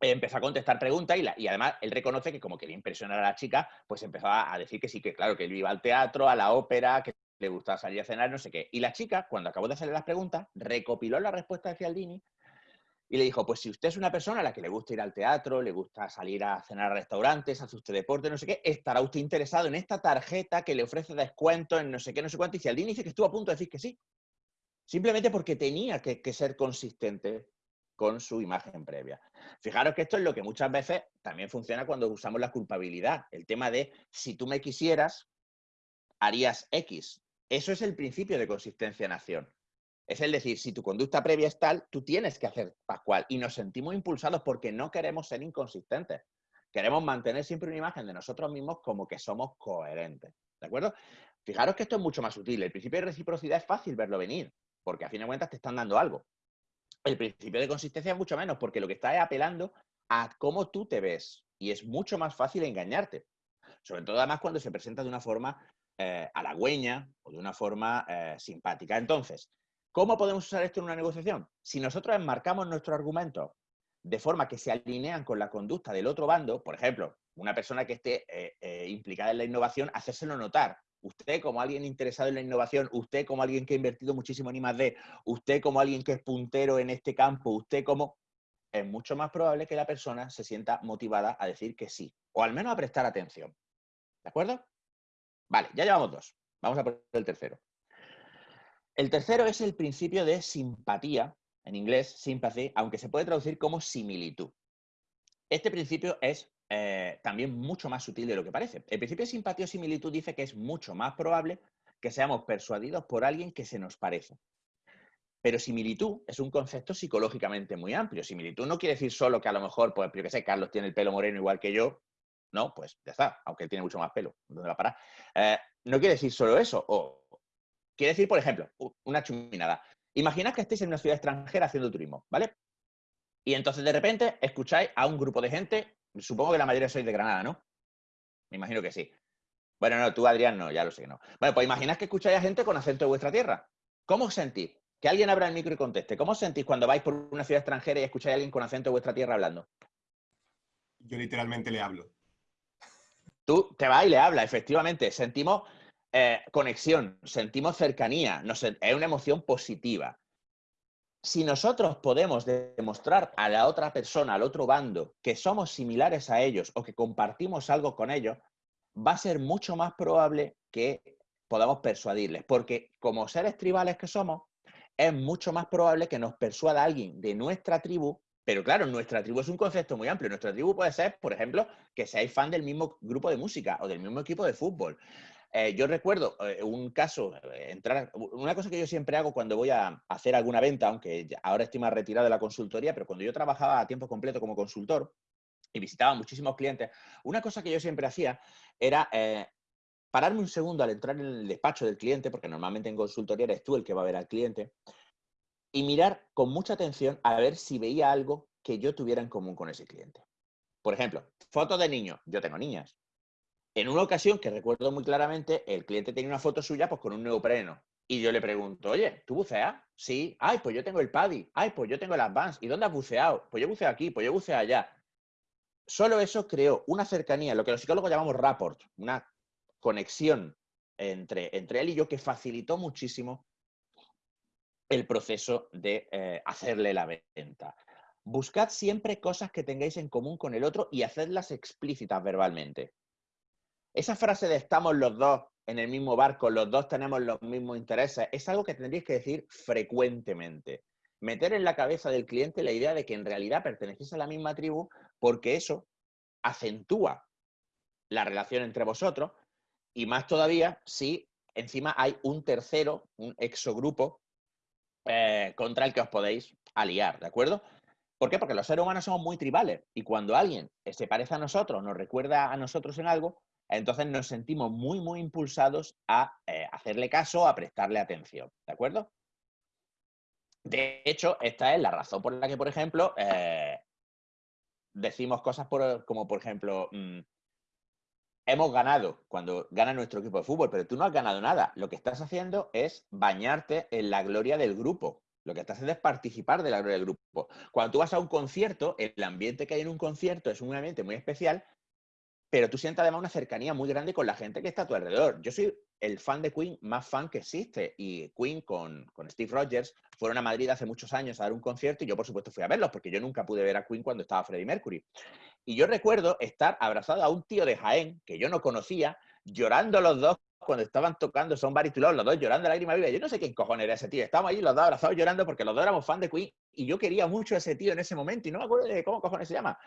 empezó a contestar preguntas y, además él reconoce que como quería impresionar a la chica, pues empezó a, decir que sí, que claro, que él iba al teatro, a la ópera, que le gustaba salir a cenar, no sé qué. Y la chica, cuando acabó de hacerle las preguntas, recopiló la respuesta de Cialdini y le dijo, pues si usted es una persona a la que le gusta ir al teatro, le gusta salir a cenar a restaurantes, hace usted deporte, no sé qué, estará usted interesado en esta tarjeta que le ofrece descuento en no sé qué, no sé cuánto. Y Cialdini dice que estuvo a punto de decir que sí. Simplemente porque tenía que, que ser consistente con su imagen previa. Fijaros que esto es lo que muchas veces también funciona cuando usamos la culpabilidad. El tema de si tú me quisieras, harías X. Eso es el principio de consistencia en acción. Es el decir, si tu conducta previa es tal, tú tienes que hacer Pascual. Y nos sentimos impulsados porque no queremos ser inconsistentes. Queremos mantener siempre una imagen de nosotros mismos como que somos coherentes. ¿De acuerdo? Fijaros que esto es mucho más sutil. El principio de reciprocidad es fácil verlo venir, porque a fin de cuentas te están dando algo. El principio de consistencia es mucho menos, porque lo que está es apelando a cómo tú te ves. Y es mucho más fácil engañarte. Sobre todo, además, cuando se presenta de una forma eh, halagüeña o de una forma eh, simpática. Entonces, ¿cómo podemos usar esto en una negociación? Si nosotros enmarcamos nuestros argumentos de forma que se alinean con la conducta del otro bando, por ejemplo, una persona que esté eh, implicada en la innovación, hacérselo notar usted como alguien interesado en la innovación, usted como alguien que ha invertido muchísimo en I+.D., usted como alguien que es puntero en este campo, usted como... Es mucho más probable que la persona se sienta motivada a decir que sí, o al menos a prestar atención. ¿De acuerdo? Vale, ya llevamos dos. Vamos a por el tercero. El tercero es el principio de simpatía, en inglés, sympathy, aunque se puede traducir como similitud. Este principio es eh, también mucho más sutil de lo que parece. El principio de simpatía o similitud dice que es mucho más probable que seamos persuadidos por alguien que se nos parece. Pero similitud es un concepto psicológicamente muy amplio. Similitud no quiere decir solo que a lo mejor, pues yo qué sé, Carlos tiene el pelo moreno igual que yo. No, pues ya está, aunque él tiene mucho más pelo. ¿Dónde va a parar? Eh, no quiere decir solo eso. Quiere decir, por ejemplo, una chuminada. Imaginad que estéis en una ciudad extranjera haciendo turismo, ¿vale? Y entonces de repente escucháis a un grupo de gente Supongo que la mayoría sois de Granada, ¿no? Me imagino que sí. Bueno, no, tú, Adrián, no, ya lo sé que no. Bueno, pues imaginad que escucháis a gente con acento de vuestra tierra. ¿Cómo os sentís? Que alguien abra el micro y conteste. ¿Cómo os sentís cuando vais por una ciudad extranjera y escucháis a alguien con acento de vuestra tierra hablando? Yo literalmente le hablo. Tú te vas y le hablas, efectivamente. Sentimos eh, conexión, sentimos cercanía, es una emoción positiva si nosotros podemos demostrar a la otra persona, al otro bando, que somos similares a ellos o que compartimos algo con ellos, va a ser mucho más probable que podamos persuadirles. Porque como seres tribales que somos, es mucho más probable que nos persuada alguien de nuestra tribu. Pero claro, nuestra tribu es un concepto muy amplio. Nuestra tribu puede ser, por ejemplo, que seáis fan del mismo grupo de música o del mismo equipo de fútbol. Eh, yo recuerdo eh, un caso, eh, una cosa que yo siempre hago cuando voy a hacer alguna venta, aunque ahora estoy más retirado de la consultoría, pero cuando yo trabajaba a tiempo completo como consultor y visitaba muchísimos clientes, una cosa que yo siempre hacía era pararme un segundo al entrar en el despacho del cliente, porque normalmente en consultoría eres tú el que va a ver al cliente, y mirar con mucha atención a ver si veía algo que yo tuviera en común con ese cliente. Por ejemplo, fotos de niños. Yo tengo niñas. En una ocasión que recuerdo muy claramente, el cliente tenía una foto suya pues, con un neopreno. Y yo le pregunto, oye, ¿tú buceas? Sí. Ay, pues yo tengo el PADI. Ay, pues yo tengo el Advance. ¿Y dónde has buceado? Pues yo buceo aquí, pues yo buceo allá. Solo eso creó una cercanía, lo que los psicólogos llamamos rapport, una conexión entre, entre él y yo que facilitó muchísimo el proceso de eh, hacerle la venta. Buscad siempre cosas que tengáis en común con el otro y hacedlas explícitas verbalmente. Esa frase de estamos los dos en el mismo barco, los dos tenemos los mismos intereses, es algo que tendréis que decir frecuentemente. Meter en la cabeza del cliente la idea de que en realidad pertenecéis a la misma tribu porque eso acentúa la relación entre vosotros y más todavía si encima hay un tercero, un exogrupo eh, contra el que os podéis aliar, ¿de acuerdo? ¿Por qué? Porque los seres humanos somos muy tribales y cuando alguien se parece a nosotros, nos recuerda a nosotros en algo, entonces nos sentimos muy, muy impulsados a eh, hacerle caso, a prestarle atención, ¿de acuerdo? De hecho, esta es la razón por la que, por ejemplo, eh, decimos cosas como, por ejemplo, mm, hemos ganado cuando gana nuestro equipo de fútbol, pero tú no has ganado nada. Lo que estás haciendo es bañarte en la gloria del grupo. Lo que estás haciendo es participar de la gloria del grupo. Cuando tú vas a un concierto, el ambiente que hay en un concierto es un ambiente muy especial, pero tú sientes además una cercanía muy grande con la gente que está a tu alrededor. Yo soy el fan de Queen más fan que existe y Queen con, con, Steve Rogers fueron a Madrid hace muchos años a dar un concierto y yo por supuesto fui a verlos porque yo nunca pude ver a Queen cuando estaba Freddie Mercury. Y yo recuerdo estar abrazado a un tío de Jaén que yo no conocía, llorando los dos cuando estaban tocando son baritulos, los dos llorando lágrimas vivas. Yo no sé quién cojones era ese tío. Estábamos ahí los dos abrazados llorando porque los dos éramos fan de Queen y yo quería mucho a ese tío en ese momento y no me acuerdo de cómo cojones se llama.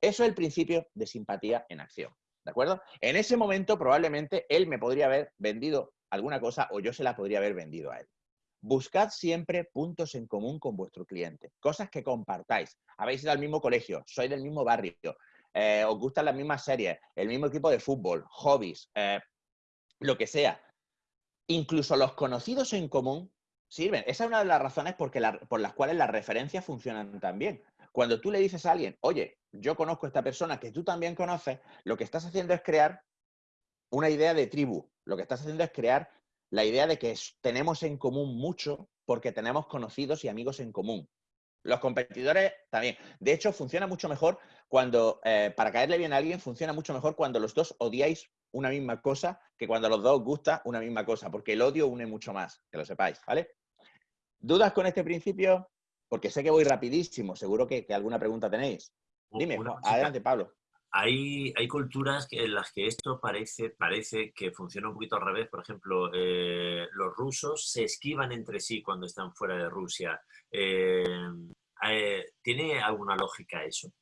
Eso es el principio de simpatía en acción. ¿De acuerdo? En ese momento probablemente él me podría haber vendido alguna cosa o yo se la podría haber vendido a él. Buscad siempre puntos en común con vuestro cliente, cosas que compartáis. Habéis ido al mismo colegio, sois del mismo barrio, eh, os gustan las mismas series, el mismo equipo de fútbol, hobbies, eh, lo que sea. Incluso los conocidos en común sirven. Esa es una de las razones por las cuales las referencias funcionan tan bien. Cuando tú le dices a alguien, oye, yo conozco a esta persona que tú también conoces, lo que estás haciendo es crear una idea de tribu. Lo que estás haciendo es crear la idea de que tenemos en común mucho porque tenemos conocidos y amigos en común. Los competidores también. De hecho, funciona mucho mejor cuando, eh, para caerle bien a alguien, funciona mucho mejor cuando los dos odiáis una misma cosa que cuando los dos os gusta una misma cosa, porque el odio une mucho más, que lo sepáis, ¿vale? ¿Dudas con este principio? Porque sé que voy rapidísimo, seguro que, alguna pregunta tenéis. Dime, adelante, Pablo. Hay, hay, culturas en las que esto parece, parece que funciona un poquito al revés. Por ejemplo, eh, los rusos se esquivan entre sí cuando están fuera de Rusia. Eh, eh, ¿Tiene alguna lógica eso?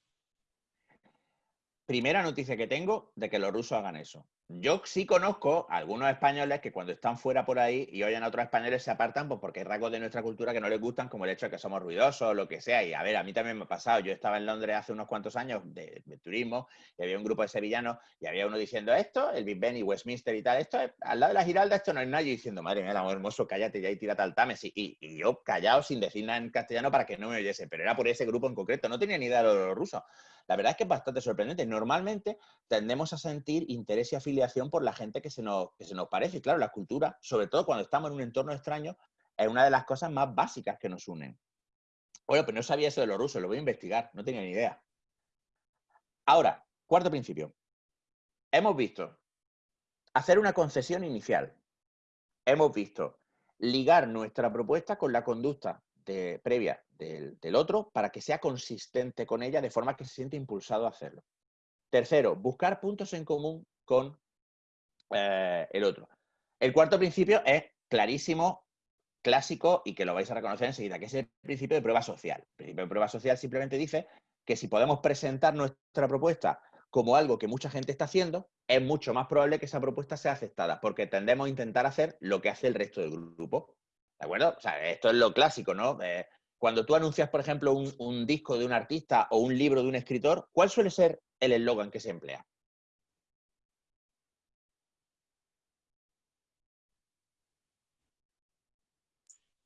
Primera noticia que tengo de que los rusos hagan eso. Yo sí conozco a algunos españoles que cuando están fuera por ahí y oyen a otros españoles se apartan pues porque hay rasgos de nuestra cultura que no les gustan, como el hecho de que somos ruidosos o lo que sea. Y a ver, a mí también me ha pasado. Yo estaba en Londres hace unos cuantos años de, turismo y había un grupo de sevillanos y había uno diciendo esto, el Big Ben y Westminster y tal, esto es, al lado de la Giralda esto no es nada. Y diciendo, madre mía, amor hermoso, cállate ya y tírate al Tames. Y, y, yo callado sin decir nada en castellano para que no me oyese, pero era por ese grupo en concreto. No tenía ni idea de los rusos. La verdad es que es bastante sorprendente. Normalmente tendemos a sentir interés y afiliación por la gente que se nos, se nos parece. Y claro, la cultura, sobre todo cuando estamos en un entorno extraño, es una de las cosas más básicas que nos unen. Bueno, pero no sabía eso de los rusos, lo voy a investigar, no tenía ni idea. Ahora, cuarto principio. Hemos visto hacer una concesión inicial. Hemos visto ligar nuestra propuesta con la conducta previa del, otro para que sea consistente con ella de forma que se siente impulsado a hacerlo. Tercero, buscar puntos en común con eh, el otro. El cuarto principio es clarísimo, clásico y que lo vais a reconocer enseguida, que es el principio de prueba social. El principio de prueba social simplemente dice que si podemos presentar nuestra propuesta como algo que mucha gente está haciendo, es mucho más probable que esa propuesta sea aceptada, porque tendemos a intentar hacer lo que hace el resto del grupo. ¿De acuerdo? O sea, esto es lo clásico, ¿no? Eh, cuando tú anuncias, por ejemplo, un, disco de un artista o un libro de un escritor, ¿cuál suele ser el eslogan que se emplea?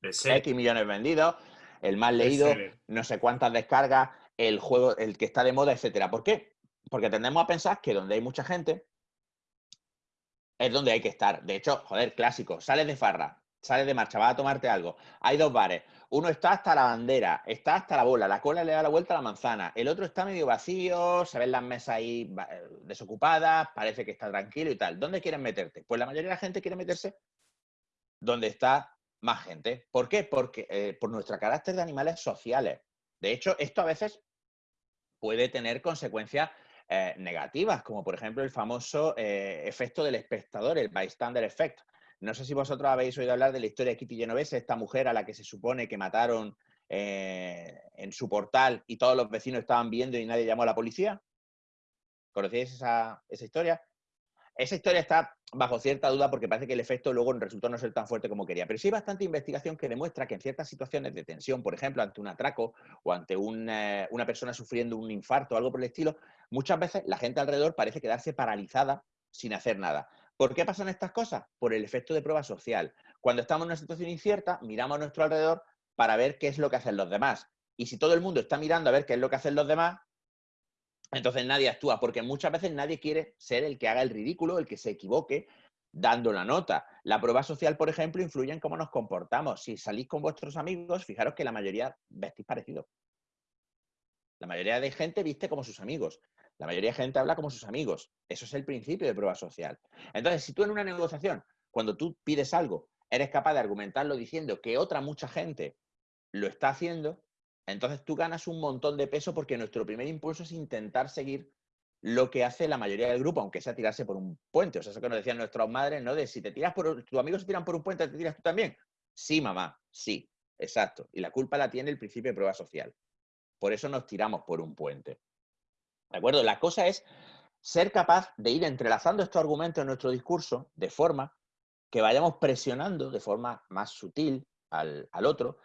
X millones vendidos, el más leído, no sé cuántas descargas, el juego, el que está de moda, etcétera. ¿Por qué? Porque tendemos a pensar que donde hay mucha gente es donde hay que estar. De hecho, joder, clásico, sales de farra, sales de marcha, vas a tomarte algo. Hay dos bares. Uno está hasta la bandera, está hasta la bola, la cola le da la vuelta a la manzana. El otro está medio vacío, se ven las mesas ahí eh, desocupadas, parece que está tranquilo y tal. ¿Dónde quieren meterte? Pues la mayoría de la gente quiere meterse donde está más gente. ¿Por qué? Porque eh, por nuestro carácter de animales sociales. De hecho, esto a veces puede tener consecuencias eh, negativas, como por ejemplo el famoso efecto del espectador, el bystander effect. No sé si vosotros habéis oído hablar de la historia de Kitty Genovese, esta mujer a la que se supone que mataron eh, en su portal y todos los vecinos estaban viendo y nadie llamó a la policía. ¿Conocéis esa, historia? Esa historia está bajo cierta duda porque parece que el efecto luego resultó no ser tan fuerte como quería. Pero sí hay bastante investigación que demuestra que en ciertas situaciones de tensión, por ejemplo, ante un atraco o ante eh, una persona sufriendo un infarto o algo por el estilo, muchas veces la gente alrededor parece quedarse paralizada sin hacer nada. ¿Por qué pasan estas cosas? Por el efecto de prueba social. Cuando estamos en una situación incierta, miramos a nuestro alrededor para ver qué es lo que hacen los demás. Y si todo el mundo está mirando a ver qué es lo que hacen los demás, entonces nadie actúa, porque muchas veces nadie quiere ser el que haga el ridículo, el que se equivoque dando la nota. La prueba social, por ejemplo, influye en cómo nos comportamos. Si salís con vuestros amigos, fijaros que la mayoría vestís parecido. La mayoría de gente viste como sus amigos. La mayoría de gente habla como sus amigos. Eso es el principio de prueba social. Entonces, si tú en una negociación, cuando tú pides algo, eres capaz de argumentarlo diciendo que otra mucha gente lo está haciendo, entonces tú ganas un montón de peso porque nuestro primer impulso es intentar seguir lo que hace la mayoría del grupo, aunque sea tirarse por un puente. O sea, eso que nos decían nuestras madres, ¿no? De si te tiras por, tus amigos se tiran por un puente, ¿te tiras tú también? Sí, mamá, sí, exacto. Y la culpa la tiene el principio de prueba social. Por eso nos tiramos por un puente. ¿De acuerdo? La cosa es ser capaz de ir entrelazando estos argumentos en nuestro discurso de forma que vayamos presionando de forma más sutil al, otro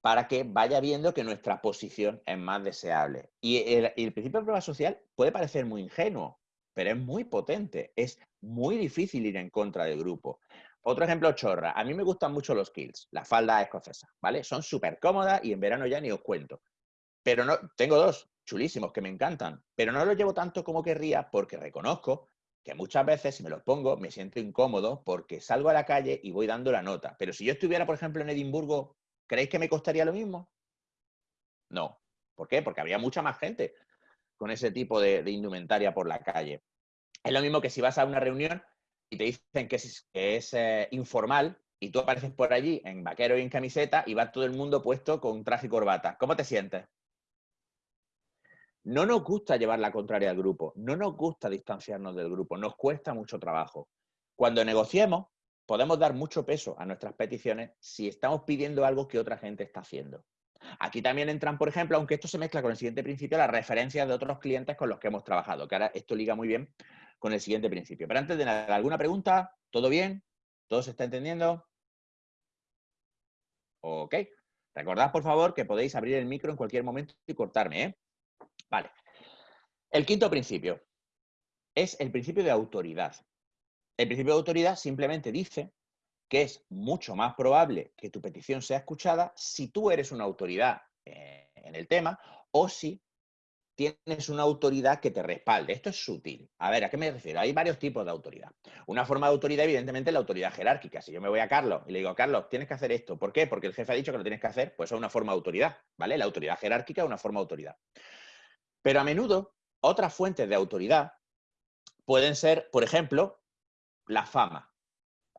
para que vaya viendo que nuestra posición es más deseable. Y el, principio de prueba social puede parecer muy ingenuo, pero es muy potente. Es muy difícil ir en contra del grupo. Otro ejemplo chorra. A mí me gustan mucho los kills, la falda escocesa, ¿vale? Son súper cómodas y en verano ya ni os cuento. Pero no, tengo dos, chulísimos, que me encantan, pero no los llevo tanto como querría porque reconozco que muchas veces si me los pongo me siento incómodo porque salgo a la calle y voy dando la nota. Pero si yo estuviera, por ejemplo, en Edimburgo, ¿creéis que me costaría lo mismo? No. ¿Por qué? Porque habría mucha más gente con ese tipo de, indumentaria por la calle. Es lo mismo que si vas a una reunión y te dicen que es, eh, informal y tú apareces por allí en vaquero y en camiseta y va todo el mundo puesto con traje y corbata. ¿Cómo te sientes? No nos gusta llevar la contraria al grupo, no nos gusta distanciarnos del grupo, nos cuesta mucho trabajo. Cuando negociemos, podemos dar mucho peso a nuestras peticiones si estamos pidiendo algo que otra gente está haciendo. Aquí también entran, por ejemplo, aunque esto se mezcla con el siguiente principio, las referencias de otros clientes con los que hemos trabajado, que ahora esto liga muy bien con el siguiente principio. Pero antes de nada, ¿alguna pregunta? ¿Todo bien? ¿Todo se está entendiendo? Ok. Recordad, por favor, que podéis abrir el micro en cualquier momento y cortarme, ¿eh? Vale. El quinto principio es el principio de autoridad. El principio de autoridad simplemente dice que es mucho más probable que tu petición sea escuchada si tú eres una autoridad eh, en el tema o si tienes una autoridad que te respalde. Esto es sutil. A ver, ¿a qué me refiero? Hay varios tipos de autoridad. Una forma de autoridad, evidentemente, es la autoridad jerárquica. Si yo me voy a Carlos y le digo, Carlos, tienes que hacer esto. ¿Por qué? Porque el jefe ha dicho que lo tienes que hacer, pues es una forma de autoridad, ¿vale? La autoridad jerárquica es una forma de autoridad. Pero a menudo, otras fuentes de autoridad pueden ser, por ejemplo, la fama.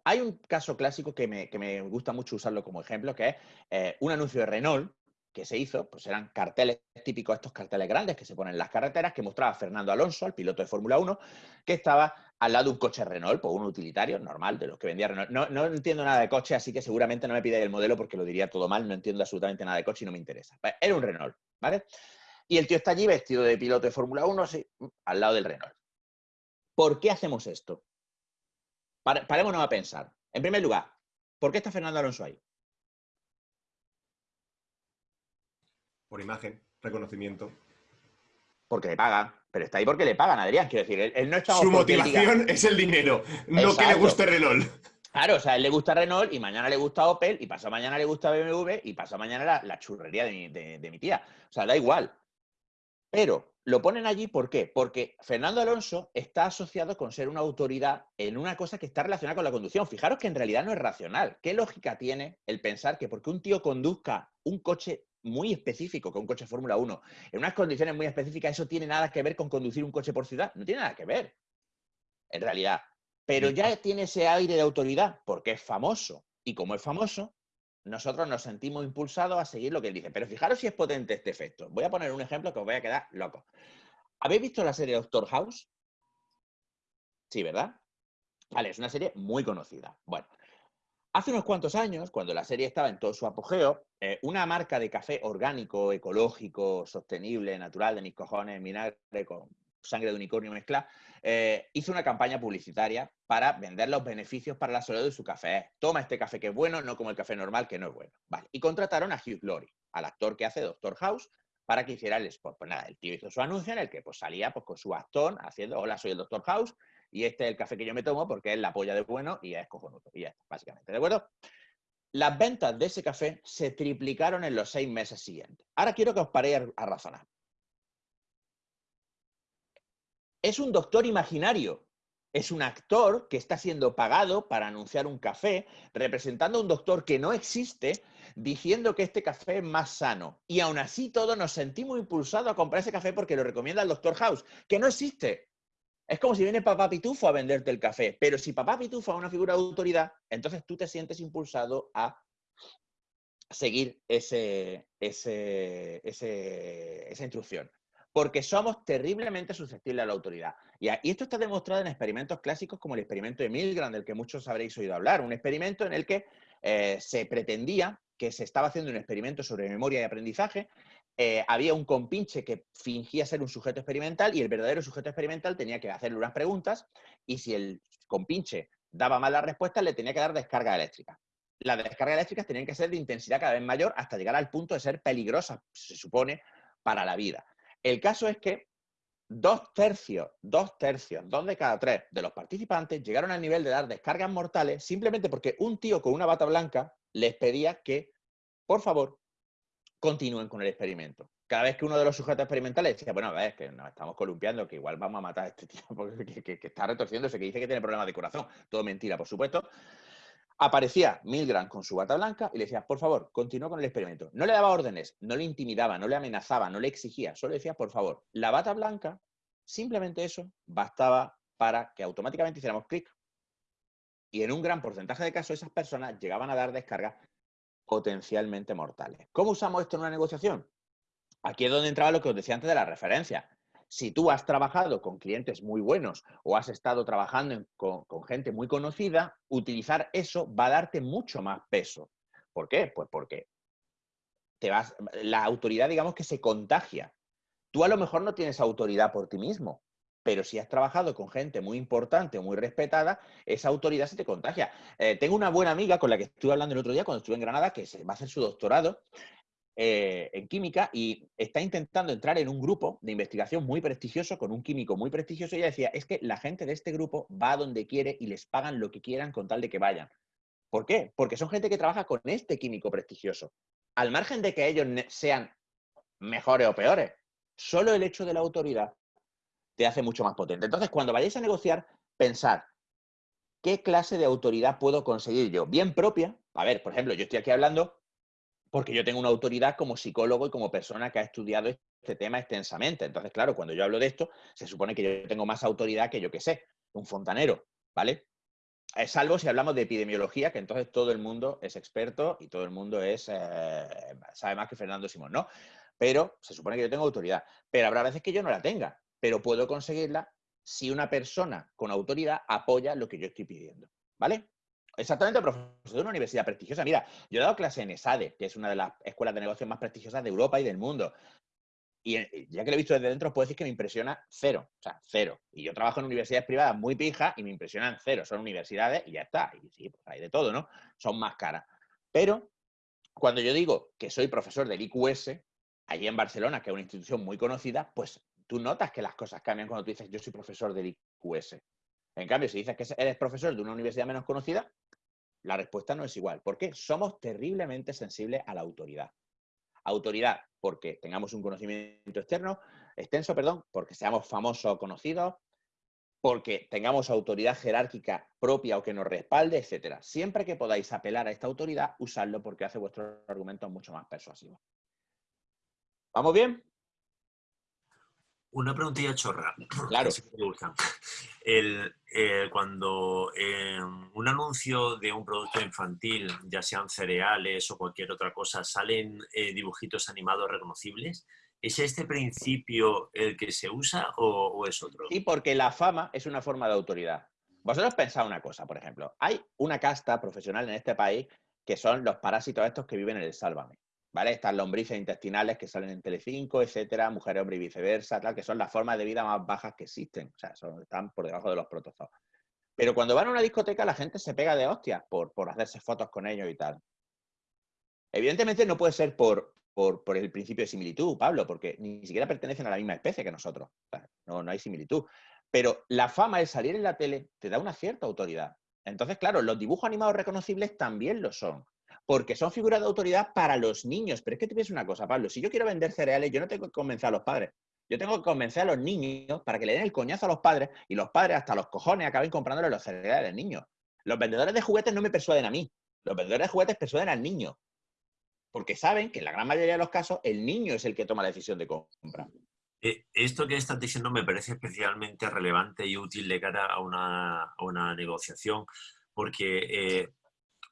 Hay un caso clásico que me, gusta mucho usarlo como ejemplo, que es eh, un anuncio de Renault que se hizo, pues eran carteles típicos, estos carteles grandes que se ponen en las carreteras, que mostraba a Fernando Alonso, el piloto de Fórmula 1, que estaba al lado de un coche Renault, pues un utilitario normal de los que vendía Renault. No, entiendo nada de coche, así que seguramente no me pidáis el modelo porque lo diría todo mal, no entiendo absolutamente nada de coche y no me interesa. Pues, era un Renault, ¿vale? Y el tío está allí vestido de piloto de Fórmula 1, sí, al lado del Renault. ¿Por qué hacemos esto? Parémonos a pensar. En primer lugar, ¿por qué está Fernando Alonso ahí? Por imagen, reconocimiento. Porque le pagan. Pero está ahí porque le pagan, Adrián. Quiero decir, él, no está... Su motivación es el dinero, no que le guste Renault. Claro, o sea, él le gusta Renault y mañana le gusta Opel y pasado mañana le gusta BMW y pasado mañana la, churrería de mi, de mi, tía. O sea, da igual. Pero lo ponen allí, ¿por qué? Porque Fernando Alonso está asociado con ser una autoridad en una cosa que está relacionada con la conducción. Fijaros que en realidad no es racional. ¿Qué lógica tiene el pensar que porque un tío conduzca un coche muy específico, que un coche Fórmula 1, en unas condiciones muy específicas, eso tiene nada que ver con conducir un coche por ciudad? No tiene nada que ver, en realidad. Pero ya tiene ese aire de autoridad porque es famoso. Y como es famoso, nosotros nos sentimos impulsados a seguir lo que él dice. Pero fijaros si es potente este efecto. Voy a poner un ejemplo que os voy a quedar loco. ¿Habéis visto la serie Doctor House? Sí, ¿verdad? Vale, es una serie muy conocida. Bueno, hace unos cuantos años, cuando la serie estaba en todo su apogeo, eh, una marca de café orgánico, ecológico, sostenible, natural, de mis cojones, vinagre con sangre de unicornio mezcla, eh, hizo una campaña publicitaria para vender los beneficios para la salud de su café. Toma este café que es bueno, no como el café normal que no es bueno. Vale. Y contrataron a Hugh Glory, al actor que hace Doctor House, para que hiciera el spot. Pues nada, el tío hizo su anuncio en el que pues, salía pues, con su bastón haciendo, hola, soy el Doctor House y este es el café que yo me tomo porque es la polla de bueno y es cojonudo. Y ya está, básicamente, ¿de acuerdo? Las ventas de ese café se triplicaron en los seis meses siguientes. Ahora quiero que os paréis a razonar es un doctor imaginario. Es un actor que está siendo pagado para anunciar un café, representando a un doctor que no existe, diciendo que este café es más sano. Y aún así todos nos sentimos impulsados a comprar ese café porque lo recomienda el doctor House, que no existe. Es como si viene Papá Pitufo a venderte el café, pero si Papá Pitufo es una figura de autoridad, entonces tú te sientes impulsado a seguir ese, esa instrucción porque somos terriblemente susceptibles a la autoridad. Y, esto está demostrado en experimentos clásicos como el experimento de Milgram, del que muchos habréis oído hablar, un experimento en el que eh, se pretendía que se estaba haciendo un experimento sobre memoria y aprendizaje, eh, había un compinche que fingía ser un sujeto experimental y el verdadero sujeto experimental tenía que hacerle unas preguntas y si el compinche daba malas respuestas le tenía que dar descarga eléctrica. Las descargas eléctricas tenían que ser de intensidad cada vez mayor hasta llegar al punto de ser peligrosas, se supone, para la vida. El caso es que dos tercios, dos tercios, dos de cada tres de los participantes llegaron al nivel de dar descargas mortales simplemente porque un tío con una bata blanca les pedía que, por favor, continúen con el experimento. Cada vez que uno de los sujetos experimentales decía, bueno, a ver, que nos estamos columpiando, que igual vamos a matar a este tío porque que, está retorciéndose, que dice que tiene problemas de corazón. Todo mentira, por supuesto. Aparecía Milgram con su bata blanca y le decía, por favor, continúa con el experimento. No le daba órdenes, no le intimidaba, no le amenazaba, no le exigía, solo decía, por favor, la bata blanca, simplemente eso bastaba para que automáticamente hiciéramos clic. Y en un gran porcentaje de casos esas personas llegaban a dar descargas potencialmente mortales. ¿Cómo usamos esto en una negociación? Aquí es donde entraba lo que os decía antes de la referencia si tú has trabajado con clientes muy buenos o has estado trabajando con, gente muy conocida, utilizar eso va a darte mucho más peso. ¿Por qué? Pues porque te vas, la autoridad, digamos que se contagia. Tú a lo mejor no tienes autoridad por ti mismo, pero si has trabajado con gente muy importante muy respetada, esa autoridad se te contagia. Eh, tengo una buena amiga con la que estuve hablando el otro día cuando estuve en Granada, que se va a hacer su doctorado, eh, en química y está intentando entrar en un grupo de investigación muy prestigioso, con un químico muy prestigioso, y ella decía, es que la gente de este grupo va donde quiere y les pagan lo que quieran con tal de que vayan. ¿Por qué? Porque son gente que trabaja con este químico prestigioso. Al margen de que ellos sean mejores o peores, solo el hecho de la autoridad te hace mucho más potente. Entonces, cuando vayáis a negociar, pensad, ¿qué clase de autoridad puedo conseguir yo? Bien propia. A ver, por ejemplo, yo estoy aquí hablando porque yo tengo una autoridad como psicólogo y como persona que ha estudiado este tema extensamente. Entonces, claro, cuando yo hablo de esto, se supone que yo tengo más autoridad que yo que sé, un fontanero, ¿vale? Salvo si hablamos de epidemiología, que entonces todo el mundo es experto y todo el mundo es, eh, sabe más que Fernando Simón, ¿no? Pero se supone que yo tengo autoridad. Pero habrá veces que yo no la tenga, pero puedo conseguirla si una persona con autoridad apoya lo que yo estoy pidiendo, ¿vale? Exactamente, profesor de una universidad prestigiosa. Mira, yo he dado clase en ESADE, que es una de las escuelas de negocios más prestigiosas de Europa y del mundo. Y eh, ya que lo he visto desde dentro, puedo decir que me impresiona cero. O sea, cero. Y yo trabajo en universidades privadas muy pijas y me impresionan cero. Son universidades y ya está. Y sí, pues hay de todo, ¿no? Son más caras. Pero cuando yo digo que soy profesor del IQS, allí en Barcelona, que es una institución muy conocida, pues tú notas que las cosas cambian cuando tú dices yo soy profesor del IQS. En cambio, si dices que eres profesor de una universidad menos conocida, la respuesta no es igual. ¿Por qué? Somos terriblemente sensibles a la autoridad. Autoridad porque tengamos un conocimiento externo, extenso, perdón, porque seamos famosos o conocidos, porque tengamos autoridad jerárquica propia o que nos respalde, etcétera. Siempre que podáis apelar a esta autoridad, usadlo porque hace vuestros argumentos mucho más persuasivos. ¿Vamos bien? Una preguntilla chorra. Claro. me gustan. El, eh, cuando eh, un anuncio de un producto infantil, ya sean cereales o cualquier otra cosa, salen eh, dibujitos animados reconocibles, ¿es este principio el que se usa o, o es otro? Sí, porque la fama es una forma de autoridad. Vosotros pensad una cosa, por ejemplo. Hay una casta profesional en este país que son los parásitos estos que viven en el Sálvame. Estas lombrices intestinales que salen en Telecinco, etcétera, mujer, hombre y viceversa, tal, que son las formas de vida más bajas que existen. O sea, están por debajo de los protozoos. Pero cuando van a una discoteca, la gente se pega de hostias por, por hacerse fotos con ellos y tal. Evidentemente no puede ser por, por, por el principio de similitud, Pablo, porque ni siquiera pertenecen a la misma especie que nosotros. No, no hay similitud. Pero la fama, el salir en la tele, te da una cierta autoridad. Entonces, claro, los dibujos animados reconocibles también lo son. Porque son figuras de autoridad para los niños. Pero es que te pienso una cosa, Pablo. Si yo quiero vender cereales, yo no tengo que convencer a los padres. Yo tengo que convencer a los niños para que le den el coñazo a los padres y los padres hasta los cojones acaben comprándole los cereales al niño. Los vendedores de juguetes no me persuaden a mí. Los vendedores de juguetes persuaden al niño. Porque saben que en la gran mayoría de los casos el niño es el que toma la decisión de compra. Eh, Esto que estás diciendo me parece especialmente relevante y útil de cara a una, a una negociación, porque, eh,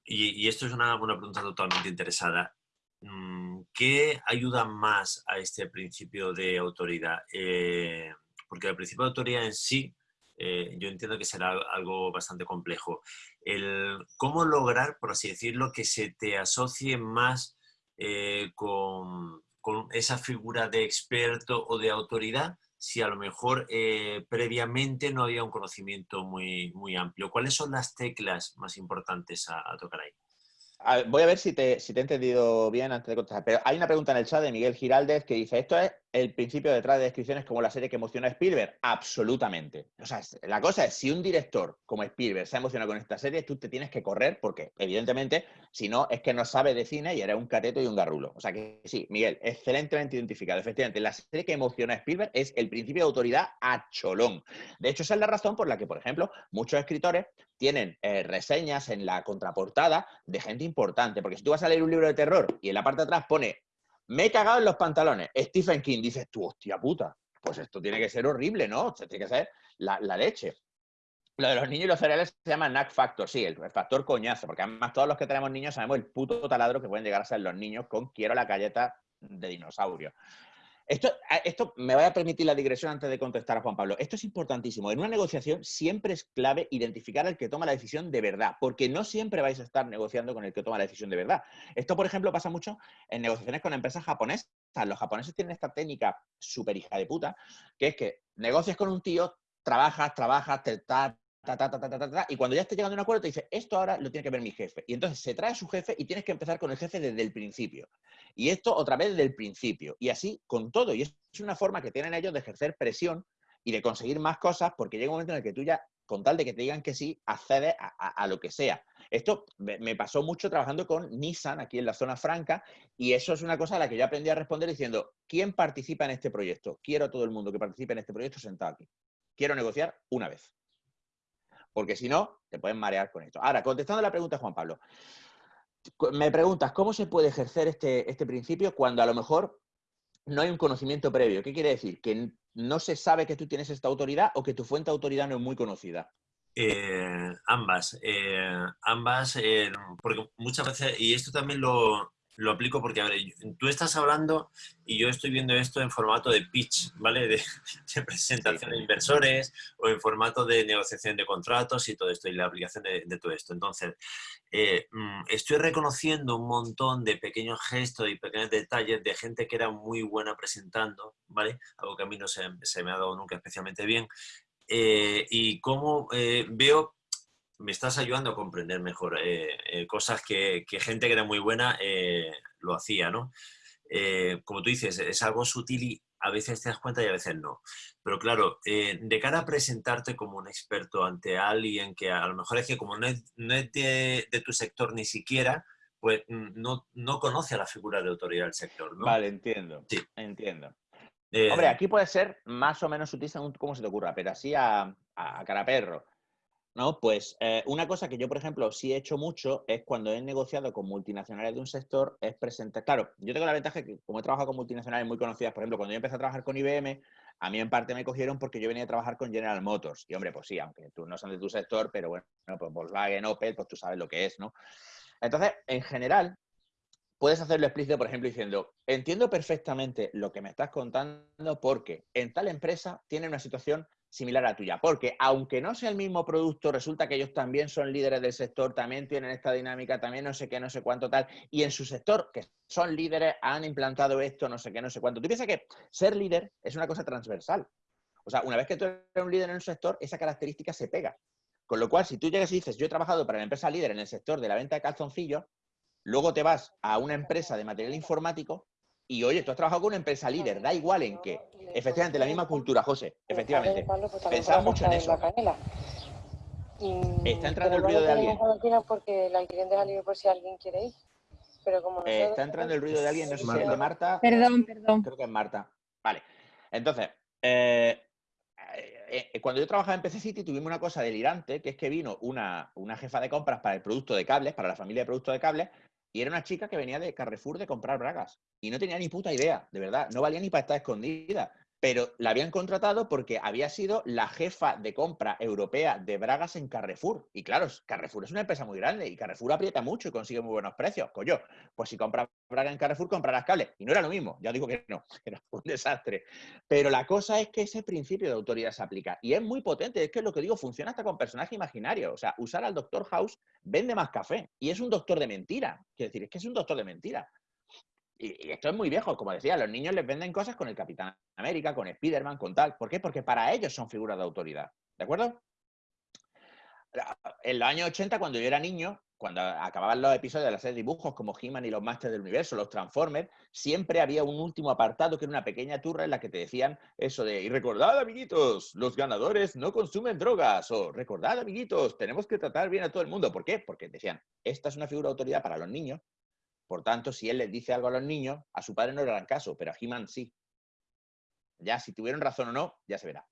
y, esto es una, pregunta totalmente interesada, mm, ¿qué ayuda más a este principio de autoridad? Eh, porque el principio de autoridad en sí, eh, yo entiendo que será algo bastante complejo. ¿Cómo lograr, por así decirlo, que se te asocie más eh, con esa figura de experto o de autoridad si a lo mejor eh, previamente no había un conocimiento muy, muy amplio. ¿Cuáles son las teclas más importantes a, tocar ahí? Voy a ver si te, si te he entendido bien antes de contestar. Pero hay una pregunta en el chat de Miguel Giraldez que dice: ¿Esto es el principio detrás de descripciones como la serie que emocionó a Spielberg? Absolutamente. O sea, la cosa es: si un director como Spielberg se ha emocionado con esta serie, tú te tienes que correr porque, evidentemente, si no, es que no sabe de cine y eres un cateto y un garrulo. O sea que sí, Miguel, excelentemente identificado. Efectivamente, la serie que emocionó a Spielberg es el principio de autoridad a cholón. De hecho, esa es la razón por la que, por ejemplo, muchos escritores tienen eh, reseñas en la contraportada de gente importante. Porque si tú vas a leer un libro de terror y en la parte de atrás pone me he cagado en los pantalones, Stephen King, dices tú, hostia puta, pues esto tiene que ser horrible, ¿no? O sea, tiene que ser la, leche. Lo de los niños y los cereales se llama Knack Factor, sí, el factor coñazo, porque además todos los que tenemos niños sabemos el puto taladro que pueden llegar a ser los niños con quiero la galleta de dinosaurio. Esto, a- esto me vaya a permitir la digresión antes de contestar a Juan Pablo. Esto es importantísimo. En una negociación siempre es clave identificar al que toma la decisión de verdad, porque no siempre vais a estar negociando con el que toma la decisión de verdad. Esto, por ejemplo, pasa mucho en negociaciones con empresas japonesas. Los japoneses tienen esta técnica súper hija de puta, que es que negocias con un tío, trabajas, trabajas, te, ta, y cuando ya estés llegando a un acuerdo te dice, esto ahora lo tiene que ver mi jefe. Y entonces se trae a su jefe y tienes que empezar con el jefe desde el principio. Y esto otra vez desde el principio. Y así con todo. Y es una forma que tienen ellos de ejercer presión y de conseguir más cosas porque llega un momento en el que tú ya, con tal de que te digan que sí, accedes a, a- lo que sea. Esto me pasó mucho trabajando con Nissan aquí en la zona franca y eso es una cosa a la que yo aprendí a responder diciendo, ¿quién participa en este proyecto? Quiero a todo el mundo que participe en este proyecto sentado aquí. Quiero negociar una vez. Porque si no, te pueden marear con esto. Ahora, contestando la pregunta, Juan Pablo, me preguntas, ¿cómo se puede ejercer este, este principio cuando a lo mejor no hay un conocimiento previo? ¿Qué quiere decir? ¿Que no se sabe que tú tienes esta autoridad o que tu fuente de autoridad no es muy conocida? Eh, ambas, eh, ambas, eh, porque muchas veces, y esto también lo, lo aplico porque, a ver, tú estás hablando y yo estoy viendo esto en formato de pitch, ¿vale? De, de presentación de inversores o en formato de negociación de contratos y todo esto, y la aplicación de, de todo esto. Entonces, eh, mm, estoy reconociendo un montón de pequeños gestos y pequeños detalles de gente que era muy buena presentando, ¿vale? Algo que a mí no se, se me ha dado nunca especialmente bien. Eh, y cómo eh, veo, me estás ayudando a comprender mejor eh, eh, cosas que, que gente que era muy buena eh, lo hacía, ¿no? Como tú dices, es algo sutil y a veces te das cuenta y a veces no. Pero claro, de cara a presentarte como un experto ante alguien que a lo mejor es que como no es, no es de, de tu sector ni siquiera, pues mm, no, no conoce a la figura de autoridad del sector, ¿no? Vale, entiendo. Sí. Entiendo. Hombre, aquí puede ser más o menos sutil según cómo se te ocurra, pero así a, a cara perro. No, pues eh, una cosa que yo, por ejemplo, sí he hecho mucho es cuando he negociado con multinacionales de un sector, es presentar. Claro, yo tengo la ventaja que, como he trabajado con multinacionales muy conocidas, por ejemplo, cuando yo empecé a trabajar con IBM, a mí en parte me cogieron porque yo venía a trabajar con General Motors. Y hombre, pues sí, aunque tú no son de tu sector, pero bueno, pues Volkswagen, Opel, pues tú sabes lo que es, ¿no? Entonces, en general, puedes hacerlo explícito, por ejemplo, diciendo, entiendo perfectamente lo que me estás contando porque en tal empresa tiene una situación similar a la tuya. Porque aunque no sea el mismo producto, resulta que ellos también son líderes del sector, también tienen esta dinámica, también no sé qué, no sé cuánto tal. Y en su sector, que son líderes, han implantado esto, no sé qué, no sé cuánto. Tú piensas que ser líder es una cosa transversal. O sea, una vez que tú eres un líder en un sector, esa característica se pega. Con lo cual, si tú llegas y dices, yo he trabajado para la empresa líder en el sector de la venta de calzoncillos, luego te vas a una empresa de material informático y oye, tú has trabajado con una empresa líder, da igual en qué. Efectivamente, la misma cultura, José, efectivamente. Pensad mucho en eso. Está entrando el ruido de alguien. Porque el alquiler deja libre por si alguien quiere ir. Pero como Eh, está entrando el ruido de alguien, no sé si es el de Marta. Perdón, perdón. Creo que es Marta. Vale. Entonces, eh, eh, cuando yo trabajaba en PC City tuvimos una cosa delirante, que es que vino una, una jefa de compras para el producto de cables, para la familia de productos de cables, y era una chica que venía de Carrefour de comprar bragas. Y no tenía ni puta idea, de verdad. No valía ni para estar escondida. Pero la habían contratado porque había sido la jefa de compra europea de bragas en Carrefour. Y claro, Carrefour es una empresa muy grande y Carrefour aprieta mucho y consigue muy buenos precios. Coño, pues si compras bragas en Carrefour, comprarás cables. Y no era lo mismo. Ya digo que no, era un desastre. Pero la cosa es que ese principio de autoridad se aplica. Y es muy potente. Es que lo que digo, funciona hasta con personajes imaginarios. O sea, usar al Doctor House vende más café. Y es un doctor de mentira. Quiero decir, es que es un doctor de mentira. Y, esto es muy viejo, como decía, los niños les venden cosas con el Capitán América, con Spider-Man, con tal. ¿Por qué? Porque para ellos son figuras de autoridad. ¿De acuerdo? En los años 80, cuando yo era niño, cuando acababan los episodios de la serie de dibujos como He-Man y los Masters del Universo, los Transformers, siempre había un último apartado que era una pequeña turra en la que te decían eso de, y recordad amiguitos, los ganadores no consumen drogas, o recordad amiguitos, tenemos que tratar bien a todo el mundo. ¿Por qué? Porque decían, esta es una figura de autoridad para los niños, por tanto, si él les dice algo a los niños, a su padre no le harán caso, pero a He-Man sí. Ya, si tuvieron razón o no, ya se verá.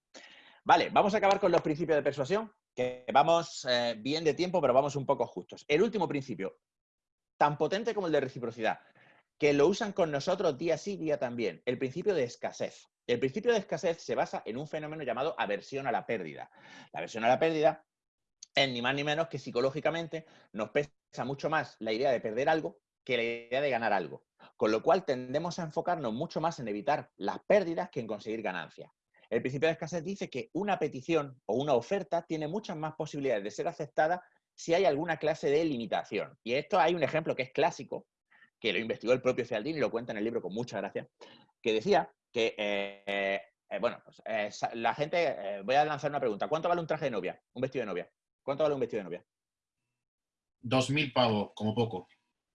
Vale, vamos a acabar con los principios de persuasión, que vamos eh, bien de tiempo, pero vamos un poco justos. El último principio, tan potente como el de reciprocidad, que lo usan con nosotros día sí, día también, el principio de escasez. El principio de escasez se basa en un fenómeno llamado aversión a la pérdida. La aversión a la pérdida es ni más ni menos que psicológicamente nos pesa mucho más la idea de perder algo que la idea de ganar algo. Con lo cual tendemos a enfocarnos mucho más en evitar las pérdidas que en conseguir ganancias. El principio de escasez dice que una petición o una oferta tiene muchas más posibilidades de ser aceptada si hay alguna clase de limitación. Y esto hay un ejemplo que es clásico, que lo investigó el propio Cialdini y lo cuenta en el libro con mucha gracia, que decía que, eh, eh, bueno, pues, eh, la gente, voy a lanzar una pregunta, ¿cuánto vale un traje de novia? Un vestido de novia. ¿Cuánto vale un vestido de novia? Dos mil pavos, como poco.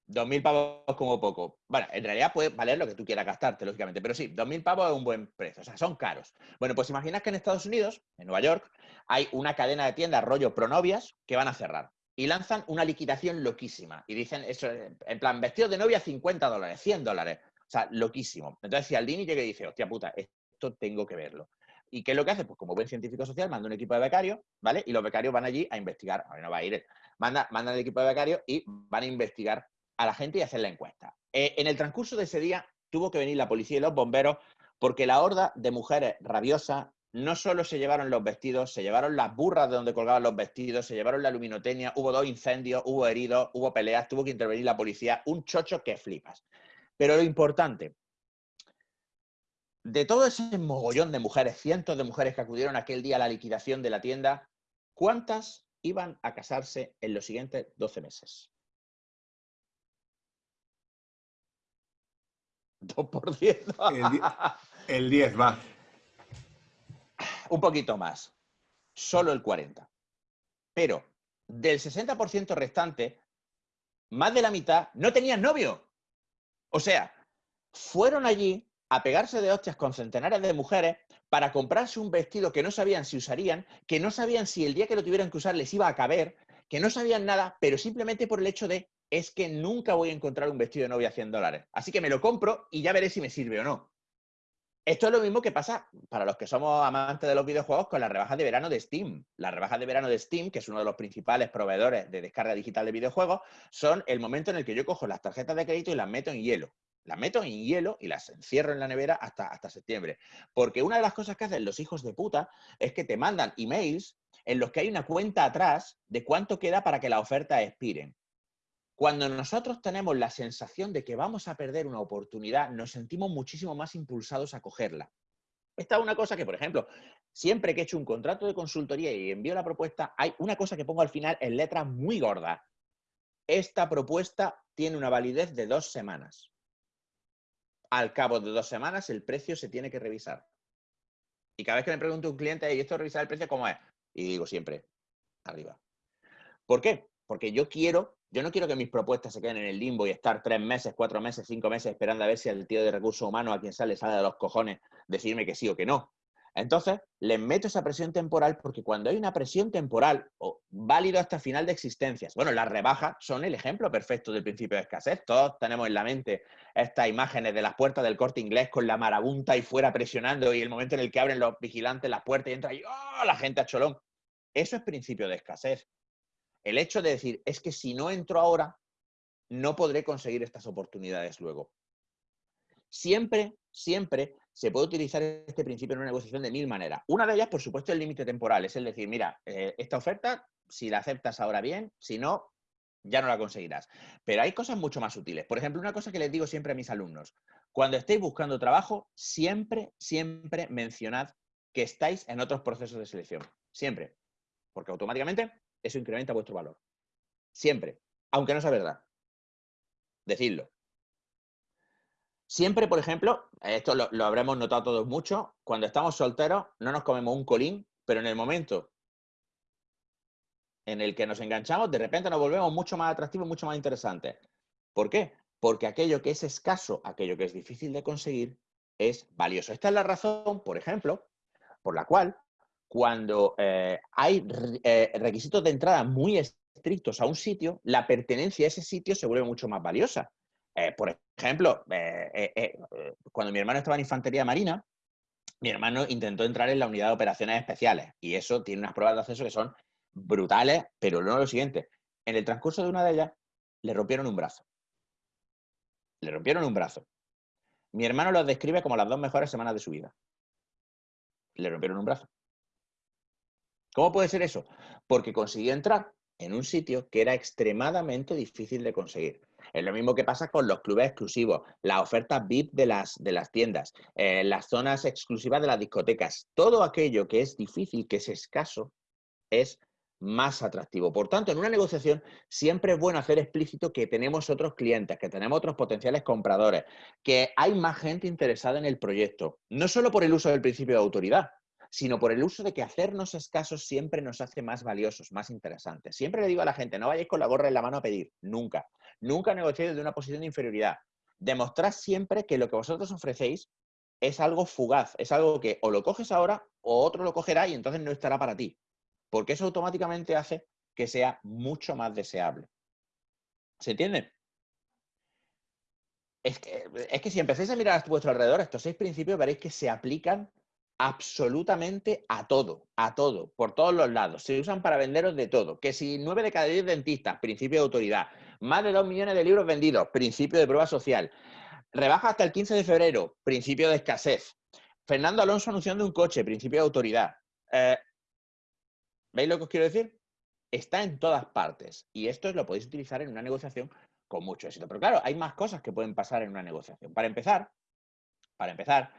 2.000 pavos como poco. Bueno, en realidad puede valer lo que tú quieras gastarte, lógicamente, pero sí, 2.000 pavos es un buen precio, o sea, son caros. Bueno, pues imaginas que en Estados Unidos, en Nueva York, hay una cadena de tiendas rollo pronovias que van a cerrar y lanzan una liquidación loquísima y dicen eso, en plan, vestido de novia 50 dólares, 100 dólares, o sea, loquísimo. Entonces, si Aldini llega y dice, hostia puta, esto tengo que verlo. ¿Y qué es lo que hace? Pues como buen científico social, manda un equipo de becarios, ¿vale? Y los becarios van allí a investigar, a ver, no va a ir, manda, mandan el equipo de becarios y van a investigar a la gente y hacer la encuesta. Eh, en el transcurso de ese día tuvo que venir la policía y los bomberos porque la horda de mujeres rabiosas no solo se llevaron los vestidos, se llevaron las burras de donde colgaban los vestidos, se llevaron la luminotecnia, hubo dos incendios, hubo heridos, hubo peleas, tuvo que intervenir la policía, un chocho que flipas. Pero lo importante, de todo ese mogollón de mujeres, cientos de mujeres que acudieron aquel día a la liquidación de la tienda, ¿cuántas iban a casarse en los siguientes 12 meses? 2%. El 10 va. Un poquito más. Solo el 40. Pero del 60% restante, más de la mitad no tenían novio. O sea, fueron allí a pegarse de hostias con centenares de mujeres para comprarse un vestido que no sabían si usarían, que no sabían si el día que lo tuvieran que usar les iba a caber, que no sabían nada, pero simplemente por el hecho de es que nunca voy a encontrar un vestido de novia a 100 dólares. Así que me lo compro y ya veré si me sirve o no. Esto es lo mismo que pasa para los que somos amantes de los videojuegos con las rebajas de verano de Steam. Las rebajas de verano de Steam, que es uno de los principales proveedores de descarga digital de videojuegos, son el momento en el que yo cojo las tarjetas de crédito y las meto en hielo. Las meto en hielo y las encierro en la nevera hasta, hasta septiembre. Porque una de las cosas que hacen los hijos de puta es que te mandan emails en los que hay una cuenta atrás de cuánto queda para que la oferta expire. Cuando nosotros tenemos la sensación de que vamos a perder una oportunidad, nos sentimos muchísimo más impulsados a cogerla. Esta es una cosa que, por ejemplo, siempre que he hecho un contrato de consultoría y envío la propuesta, hay una cosa que pongo al final en letras muy gordas. Esta propuesta tiene una validez de dos semanas. Al cabo de dos semanas el precio se tiene que revisar. Y cada vez que me pregunto un cliente, ¿y esto revisar el precio cómo es? Y digo siempre, arriba. ¿Por qué? Porque yo quiero yo no quiero que mis propuestas se queden en el limbo y estar tres meses, cuatro meses, cinco meses esperando a ver si al tío de recursos humanos a quien sale sale de los cojones decirme que sí o que no. Entonces, les meto esa presión temporal porque cuando hay una presión temporal o válido hasta final de existencias, bueno, las rebajas son el ejemplo perfecto del principio de escasez. Todos tenemos en la mente estas imágenes de las puertas del corte inglés con la marabunta y fuera presionando y el momento en el que abren los vigilantes las puertas y entra y ¡oh! la gente a cholón. Eso es principio de escasez el hecho de decir, es que si no entro ahora, no podré conseguir estas oportunidades luego. Siempre, siempre se puede utilizar este principio en una negociación de mil maneras. Una de ellas, por supuesto, es el límite temporal. Es el decir, mira, eh, esta oferta, si la aceptas ahora bien, si no, ya no la conseguirás. Pero hay cosas mucho más útiles. Por ejemplo, una cosa que les digo siempre a mis alumnos. Cuando estéis buscando trabajo, siempre, siempre mencionad que estáis en otros procesos de selección. Siempre. Porque automáticamente eso incrementa vuestro valor. Siempre, aunque no sea verdad. Decidlo. Siempre, por ejemplo, esto lo, lo, habremos notado todos mucho, cuando estamos solteros no nos comemos un colín, pero en el momento en el que nos enganchamos, de repente nos volvemos mucho más atractivos, mucho más interesantes. ¿Por qué? Porque aquello que es escaso, aquello que es difícil de conseguir, es valioso. Esta es la razón, por ejemplo, por la cual cuando eh, hay eh, requisitos de entrada muy estrictos a un sitio, la pertenencia a ese sitio se vuelve mucho más valiosa. Eh, por ejemplo, cuando mi hermano estaba en Infantería Marina, mi hermano intentó entrar en la unidad de operaciones especiales y eso tiene unas pruebas de acceso que son brutales, pero no lo siguiente. En el transcurso de una de ellas, le rompieron un brazo. Le rompieron un brazo. Mi hermano lo describe como las dos mejores semanas de su vida. Le rompieron un brazo. ¿Cómo puede ser eso? Porque consiguió entrar en un sitio que era extremadamente difícil de conseguir. Es lo mismo que pasa con los clubes exclusivos, las ofertas VIP de las, de las tiendas, eh, las zonas exclusivas de las discotecas. Todo aquello que es difícil, que es escaso, es más atractivo. Por tanto, en una negociación siempre es bueno hacer explícito que tenemos otros clientes, que tenemos otros potenciales compradores, que hay más gente interesada en el proyecto, no solo por el uso del principio de autoridad, sino por el uso de que hacernos escasos siempre nos hace más valiosos, más interesantes. Siempre le digo a la gente, no vayáis con la gorra en la mano a pedir, nunca. Nunca negociéis de una posición de inferioridad. Demostrad siempre que lo que vosotros ofrecéis es algo fugaz, es algo que o lo coges ahora o otro lo cogerá y entonces no estará para ti. Porque eso automáticamente hace que sea mucho más deseable. ¿Se entiende? Es que, es que si empecéis a mirar a vuestro alrededor, estos seis principios veréis que se aplican absolutamente a todo, a todo, por todos los lados. Se usan para venderos de todo. Que si nueve de cada diez dentistas, principio de autoridad. Más de dos millones de libros vendidos, principio de prueba social. Rebaja hasta el 15 de febrero, principio de escasez. Fernando Alonso anunciando un coche, principio de autoridad. Eh, ¿Veis lo que os quiero decir? Está en todas partes. Y esto lo podéis utilizar en una negociación con mucho éxito. Pero claro, hay más cosas que pueden pasar en una negociación. Para empezar, para empezar,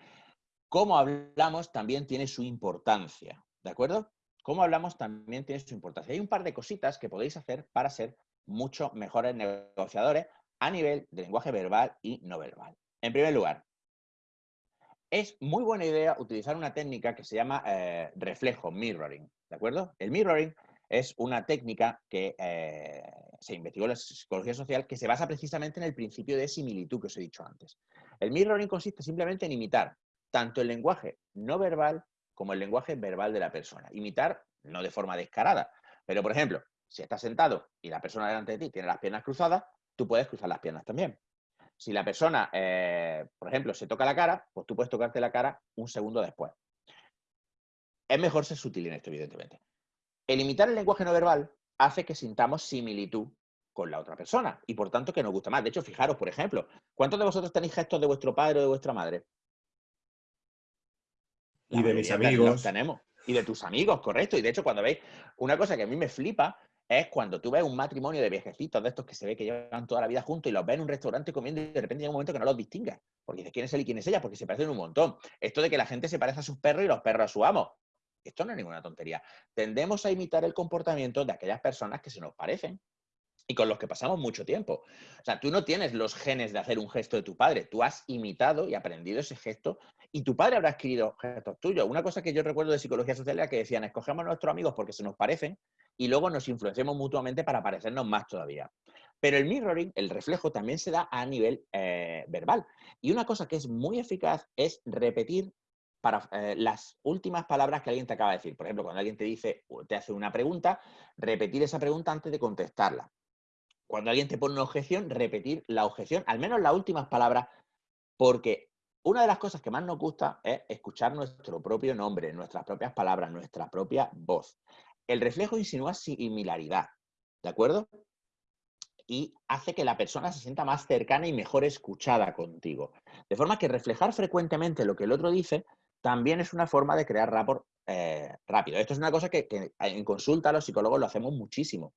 cómo hablamos también tiene su importancia, ¿de acuerdo? Cómo hablamos también tiene su importancia. Hay un par de cositas que podéis hacer para ser mucho mejores negociadores a nivel de lenguaje verbal y no verbal. En primer lugar, es muy buena idea utilizar una técnica que se llama eh, reflejo, mirroring, ¿de acuerdo? El mirroring es una técnica que eh, se investigó en la psicología social que se basa precisamente en el principio de similitud que os he dicho antes. El mirroring consiste simplemente en imitar tanto el lenguaje no verbal como el lenguaje verbal de la persona. Imitar no de forma descarada, pero por ejemplo, si estás sentado y la persona delante de ti tiene las piernas cruzadas, tú puedes cruzar las piernas también. Si la persona, eh, por ejemplo, se toca la cara, pues tú puedes tocarte la cara un segundo después. Es mejor ser sutil en esto, evidentemente. El imitar el lenguaje no verbal hace que sintamos similitud con la otra persona y por tanto que nos gusta más. De hecho, fijaros, por ejemplo, ¿cuántos de vosotros tenéis gestos de vuestro padre o de vuestra madre? Y de mis amigos. los tenemos. Y de tus amigos, correcto. Y de hecho, cuando veis, una cosa que a mí me flipa es cuando tú ves un matrimonio de viejecitos de estos que se ve que llevan toda la vida juntos y los ves en un restaurante comiendo y de repente llega un momento que no los distingas. Porque dices, ¿quién es él y quién es ella? Porque se parecen un montón. Esto de que la gente se parece a sus perros y los perros a su amo. Esto no es ninguna tontería. Tendemos a imitar el comportamiento de aquellas personas que se nos parecen y con los que pasamos mucho tiempo. O sea, tú no tienes los genes de hacer un gesto de tu padre, tú has imitado y aprendido ese gesto y tu padre habrá adquirido gestos tuyos. Una cosa que yo recuerdo de psicología social era que decían, escogemos a nuestros amigos porque se nos parecen y luego nos influenciamos mutuamente para parecernos más todavía. Pero el mirroring, el reflejo, también se da a nivel eh, verbal. Y una cosa que es muy eficaz es repetir para eh, las últimas palabras que alguien te acaba de decir. Por ejemplo, cuando alguien te dice, te hace una pregunta, repetir esa pregunta antes de contestarla. Cuando alguien te pone una objeción, repetir la objeción, al menos las últimas palabras, porque una de las cosas que más nos gusta es escuchar nuestro propio nombre, nuestras propias palabras, nuestra propia voz. El reflejo insinúa similaridad, ¿de acuerdo? Y hace que la persona se sienta más cercana y mejor escuchada contigo. De forma que reflejar frecuentemente lo que el otro dice también es una forma de crear rapport eh, rápido. Esto es una cosa que, que en consulta los psicólogos lo hacemos muchísimo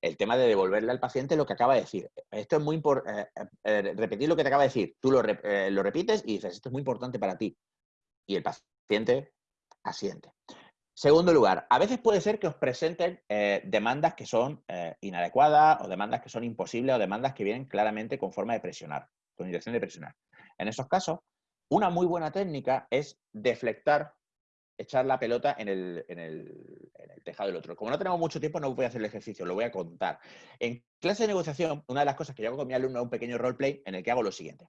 el tema de devolverle al paciente lo que acaba de decir. Esto es muy importante, repetir lo que te acaba de decir. Tú lo, eh, lo repites y dices, esto es muy importante para ti. Y el paciente asiente. Segundo lugar, a veces puede ser que os presenten eh, demandas que son eh, inadecuadas o demandas que son imposibles o demandas que vienen claramente con forma de presionar, con intención de presionar. En esos casos, una muy buena técnica es deflectar echar la pelota en el, en el- el tejado del otro. Como no tenemos mucho tiempo, no voy a hacer el ejercicio, lo voy a contar. En clase de negociación, una de las cosas que yo hago con mi alumno es un pequeño roleplay en el que hago lo siguiente.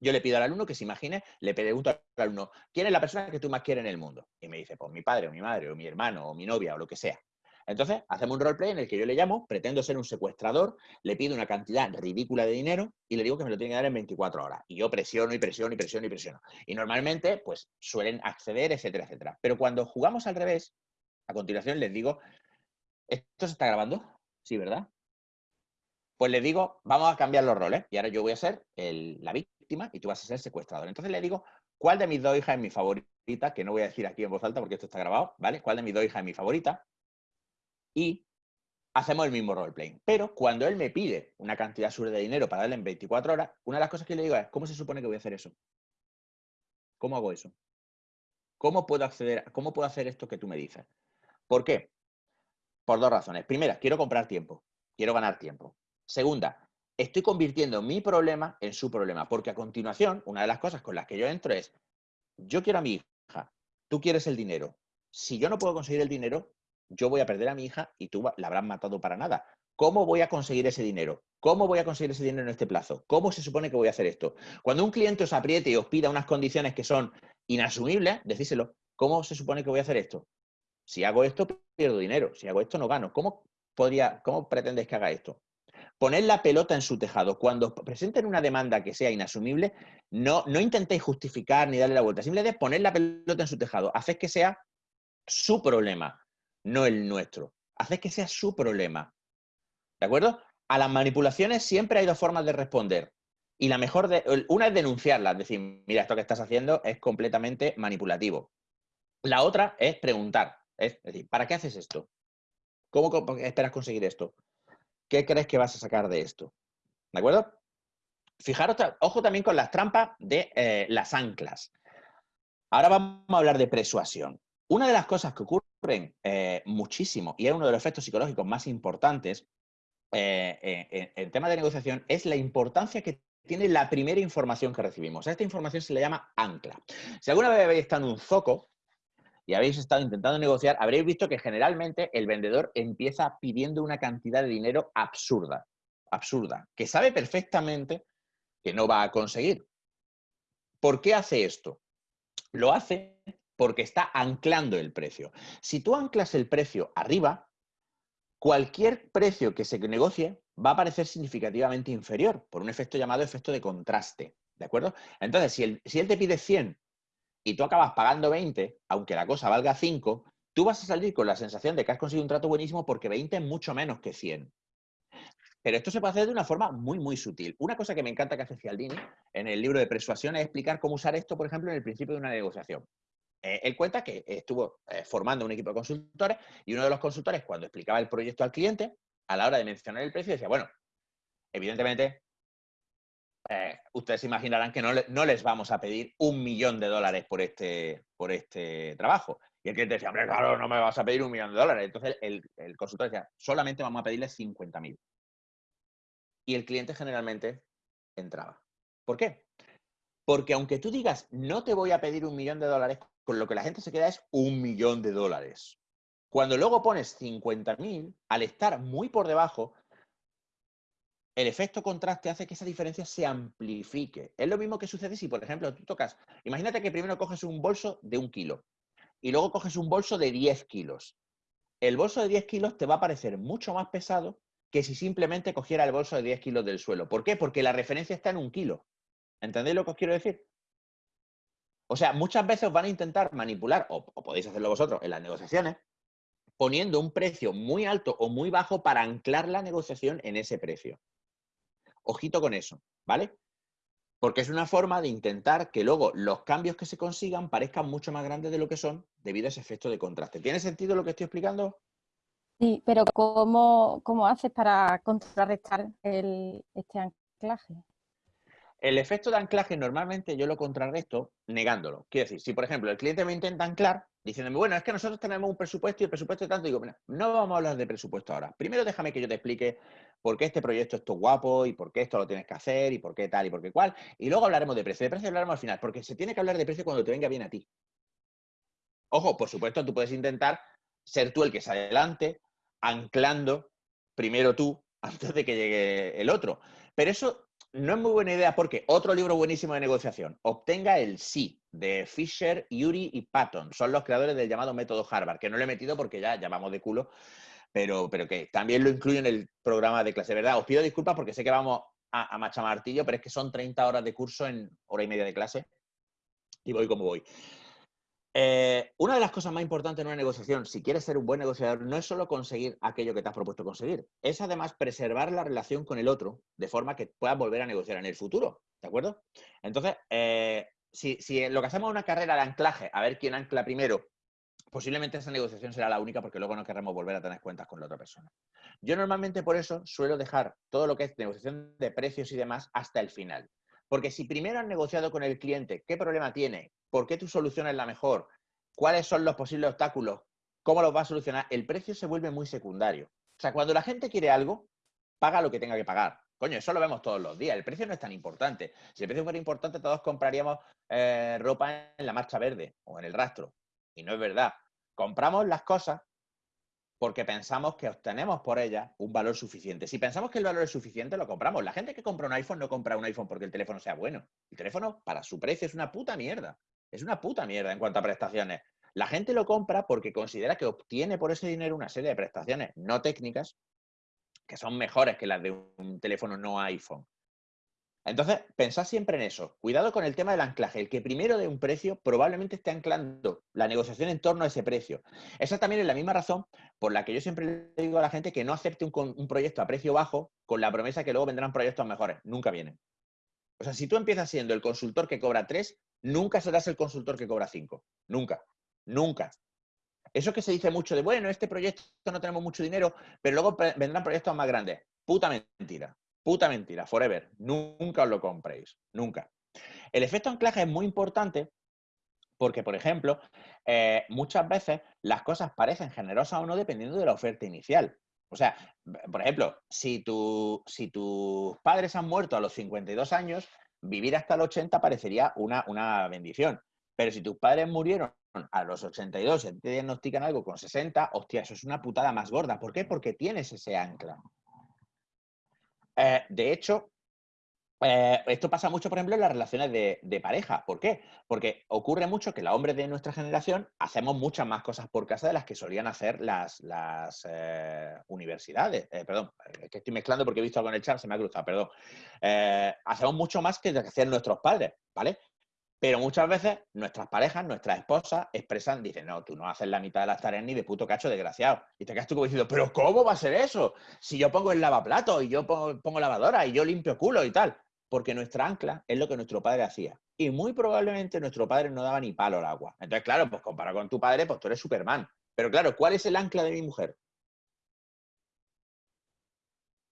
Yo le pido al alumno que se imagine, le pregunto al alumno, ¿quién es la persona que tú más quieres en el mundo? Y me dice, pues mi padre, o mi madre, o mi hermano, o mi novia, o lo que sea. Entonces, hacemos un roleplay en el que yo le llamo, pretendo ser un secuestrador, le pido una cantidad ridícula de dinero y le digo que me lo tiene que dar en 24 horas. Y yo presiono y presiono y presiono y presiono. Y normalmente, pues suelen acceder, etcétera, etcétera. Pero cuando jugamos al revés, a continuación les digo, ¿esto se está grabando? Sí, ¿verdad? Pues les digo, vamos a cambiar los roles. Y ahora yo voy a ser la víctima y tú vas a ser secuestrador. Entonces le digo, ¿cuál de mis dos hijas es mi favorita? Que no voy a decir aquí en voz alta porque esto está grabado, ¿vale? ¿Cuál de mis dos hijas es mi favorita? Y hacemos el mismo roleplay. Pero cuando él me pide una cantidad absurda de dinero para darle en 24 horas, una de las cosas que le digo es, ¿cómo se supone que voy a hacer eso? ¿Cómo hago eso? ¿Cómo puedo acceder, cómo puedo hacer esto que tú me dices? ¿Por qué? Por dos razones. Primera, quiero comprar tiempo. Quiero ganar tiempo. Segunda, estoy convirtiendo mi problema en su problema. Porque a continuación, una de las cosas con las que yo entro es, yo quiero a mi hija, tú quieres el dinero. Si yo no puedo conseguir el dinero, yo voy a perder a mi hija y tú la habrás matado para nada. ¿Cómo voy a conseguir ese dinero? ¿Cómo voy a conseguir ese dinero en este plazo? ¿Cómo se supone que voy a hacer esto? Cuando un cliente os apriete y os pida unas condiciones que son inasumibles, decíselo. ¿Cómo se supone que voy a hacer esto? Si hago esto, pierdo dinero. Si hago esto, no gano. ¿Cómo, podría, cómo pretendes que haga esto? Poner la pelota en su tejado. Cuando presenten una demanda que sea inasumible, no, no intentéis justificar ni darle la vuelta. Simplemente poner la pelota en su tejado. Haced que sea su problema, no el nuestro. Haced que sea su problema. ¿De acuerdo? A las manipulaciones siempre hay dos formas de responder. Y la mejor de, una es denunciarlas, decir, mira, esto que estás haciendo es completamente manipulativo. La otra es preguntar, es decir, ¿para qué haces esto? ¿Cómo esperas conseguir esto? ¿Qué crees que vas a sacar de esto? ¿De acuerdo? Fijaros, ojo también con las trampas de eh, las anclas. Ahora vamos a hablar de persuasión. Una de las cosas que ocurren eh, muchísimo y es uno de los efectos psicológicos más importantes eh, eh, en, en temas de negociación es la importancia que tiene la primera información que recibimos. A esta información se le llama ancla. Si alguna vez habéis estado en un zoco y habéis estado intentando negociar, habréis visto que generalmente el vendedor empieza pidiendo una cantidad de dinero absurda, absurda, que sabe perfectamente que no va a conseguir. ¿Por qué hace esto? Lo hace porque está anclando el precio. Si tú anclas el precio arriba, cualquier precio que se negocie va a parecer significativamente inferior por un efecto llamado efecto de contraste. ¿De acuerdo? Entonces, si él, te pide 100 y tú acabas pagando 20, aunque la cosa valga 5, tú vas a salir con la sensación de que has conseguido un trato buenísimo porque 20 es mucho menos que 100. Pero esto se puede hacer de una forma muy, muy sutil. Una cosa que me encanta que hace Cialdini en el libro de persuasión es explicar cómo usar esto, por ejemplo, en el principio de una negociación. Eh, él cuenta que estuvo eh, formando un equipo de consultores y uno de los consultores, cuando explicaba el proyecto al cliente, a la hora de mencionar el precio, decía, bueno, evidentemente, eh, ustedes imaginarán que no, les vamos a pedir un millón de dólares por este, por este trabajo. Y el cliente decía, hombre, claro, no me vas a pedir un millón de dólares. Entonces el, el consultor decía, solamente vamos a pedirle 50 mil. Y el cliente generalmente entraba. ¿Por qué? Porque aunque tú digas, no te voy a pedir un millón de dólares, con lo que la gente se queda es un millón de dólares. Cuando luego pones 50.000, al estar muy por debajo, el efecto contraste hace que esa diferencia se amplifique. Es lo mismo que sucede si, por ejemplo, tú tocas, imagínate que primero coges un bolso de un kilo y luego coges un bolso de 10 kilos. El bolso de 10 kilos te va a parecer mucho más pesado que si simplemente cogiera el bolso de 10 kilos del suelo. ¿Por qué? Porque la referencia está en un kilo. ¿Entendéis lo que os quiero decir? O sea, muchas veces os van a intentar manipular, o, podéis hacerlo vosotros en las negociaciones, poniendo un precio muy alto o muy bajo para anclar la negociación en ese precio. Ojito con eso, ¿vale? Porque es una forma de intentar que luego los cambios que se consigan parezcan mucho más grandes de lo que son debido a ese efecto de contraste. ¿Tiene sentido lo que estoy explicando? Sí, pero ¿cómo, cómo haces para contrarrestar el, este anclaje? El efecto de anclaje normalmente yo lo contrarresto negándolo. Quiero decir, si por ejemplo el cliente me intenta anclar diciéndome, bueno, es que nosotros tenemos un presupuesto y el presupuesto es tanto, digo, no vamos a hablar de presupuesto ahora. Primero déjame que yo te explique por qué este proyecto es todo guapo y por qué esto lo tienes que hacer y por qué tal y por qué cual. Y luego hablaremos de precio. De precio hablaremos al final, porque se tiene que hablar de precio cuando te venga bien a ti. Ojo, por supuesto, tú puedes intentar ser tú el que se adelante, anclando primero tú antes de que llegue el otro. Pero eso no es muy buena idea porque otro libro buenísimo de negociación, Obtenga el sí, de Fisher, Yuri y Patton. Son los creadores del llamado método Harvard, que no lo he metido porque ya llamamos de culo, pero, pero que también lo incluyo en el programa de clase. ¿Verdad? Os pido disculpas porque sé que vamos a, a machamartillo, pero es que son 30 horas de curso en hora y media de clase y voy como voy. Eh, una de las cosas más importantes en una negociación, si quieres ser un buen negociador, no es solo conseguir aquello que te has propuesto conseguir, es además preservar la relación con el otro de forma que puedas volver a negociar en el futuro, ¿de acuerdo? Entonces, eh, si, lo que hacemos es una carrera de anclaje, a ver quién ancla primero, posiblemente esa negociación será la única porque luego no querremos volver a tener cuentas con la otra persona. Yo normalmente por eso suelo dejar todo lo que es negociación de precios y demás hasta el final. Porque si primero has negociado con el cliente qué problema tiene, por qué tu solución es la mejor, cuáles son los posibles obstáculos, cómo los va a solucionar, el precio se vuelve muy secundario. O sea, cuando la gente quiere algo, paga lo que tenga que pagar. Coño, eso lo vemos todos los días. El precio no es tan importante. Si el precio fuera importante, todos compraríamos eh, ropa en la marcha verde o en el rastro. Y no es verdad. Compramos las cosas porque pensamos que obtenemos por ellas un valor suficiente. Si pensamos que el valor es suficiente, lo compramos. La gente que compra un iPhone no compra un iPhone porque el teléfono sea bueno. El teléfono, para su precio, es una puta mierda. Es una puta mierda en cuanto a prestaciones. La gente lo compra porque considera que obtiene por ese dinero una serie de prestaciones no técnicas que son mejores que las de un teléfono no iPhone. Entonces, pensad siempre en eso. Cuidado con el tema del anclaje. El que primero de un precio probablemente esté anclando la negociación en torno a ese precio. Esa también es la misma razón por la que yo siempre le digo a la gente que no acepte un, un proyecto a precio bajo con la promesa que luego vendrán proyectos mejores. Nunca vienen. O sea, si tú empiezas siendo el consultor que cobra 3, nunca serás el consultor que cobra 5. Nunca. Nunca. Eso que se dice mucho de, bueno, este proyecto no tenemos mucho dinero, pero luego vendrán proyectos más grandes. Puta mentira. Puta mentira. Forever. Nunca os lo compréis. Nunca. El efecto anclaje es muy importante porque, por ejemplo, eh, muchas veces las cosas parecen generosas o no dependiendo de la oferta inicial. O sea, por ejemplo, si, tus padres han muerto a los 52 años, vivir hasta los 80 parecería una, una bendición. Pero si tus padres murieron a los 82 y te diagnostican algo con 60, hostia, eso es una putada más gorda. ¿Por qué? Porque tienes ese ancla. Eh, de hecho, Eh, esto pasa mucho, por ejemplo, en las relaciones de, pareja. ¿Por qué? Porque ocurre mucho que los hombres de nuestra generación hacemos muchas más cosas por casa de las que solían hacer las, eh, universidades. Perdón, es que estoy mezclando porque he visto algo en el chat, se me ha cruzado, perdón. hacemos mucho más que lo que hacían nuestros padres, ¿vale? Pero muchas veces nuestras parejas, nuestras esposas, expresan, dicen, no, tú no haces la mitad de las tareas ni de puto cacho desgraciado. Y te quedas tú como diciendo, pero ¿cómo va a ser eso? Si yo pongo el lavaplato y yo pongo, pongo lavadora y yo limpio culo y tal porque nuestra ancla es lo que nuestro padre hacía. Y muy probablemente nuestro padre no daba ni palo al agua. Entonces, claro, pues comparado con tu padre, pues tú eres Superman. Pero claro, ¿cuál es el ancla de mi mujer?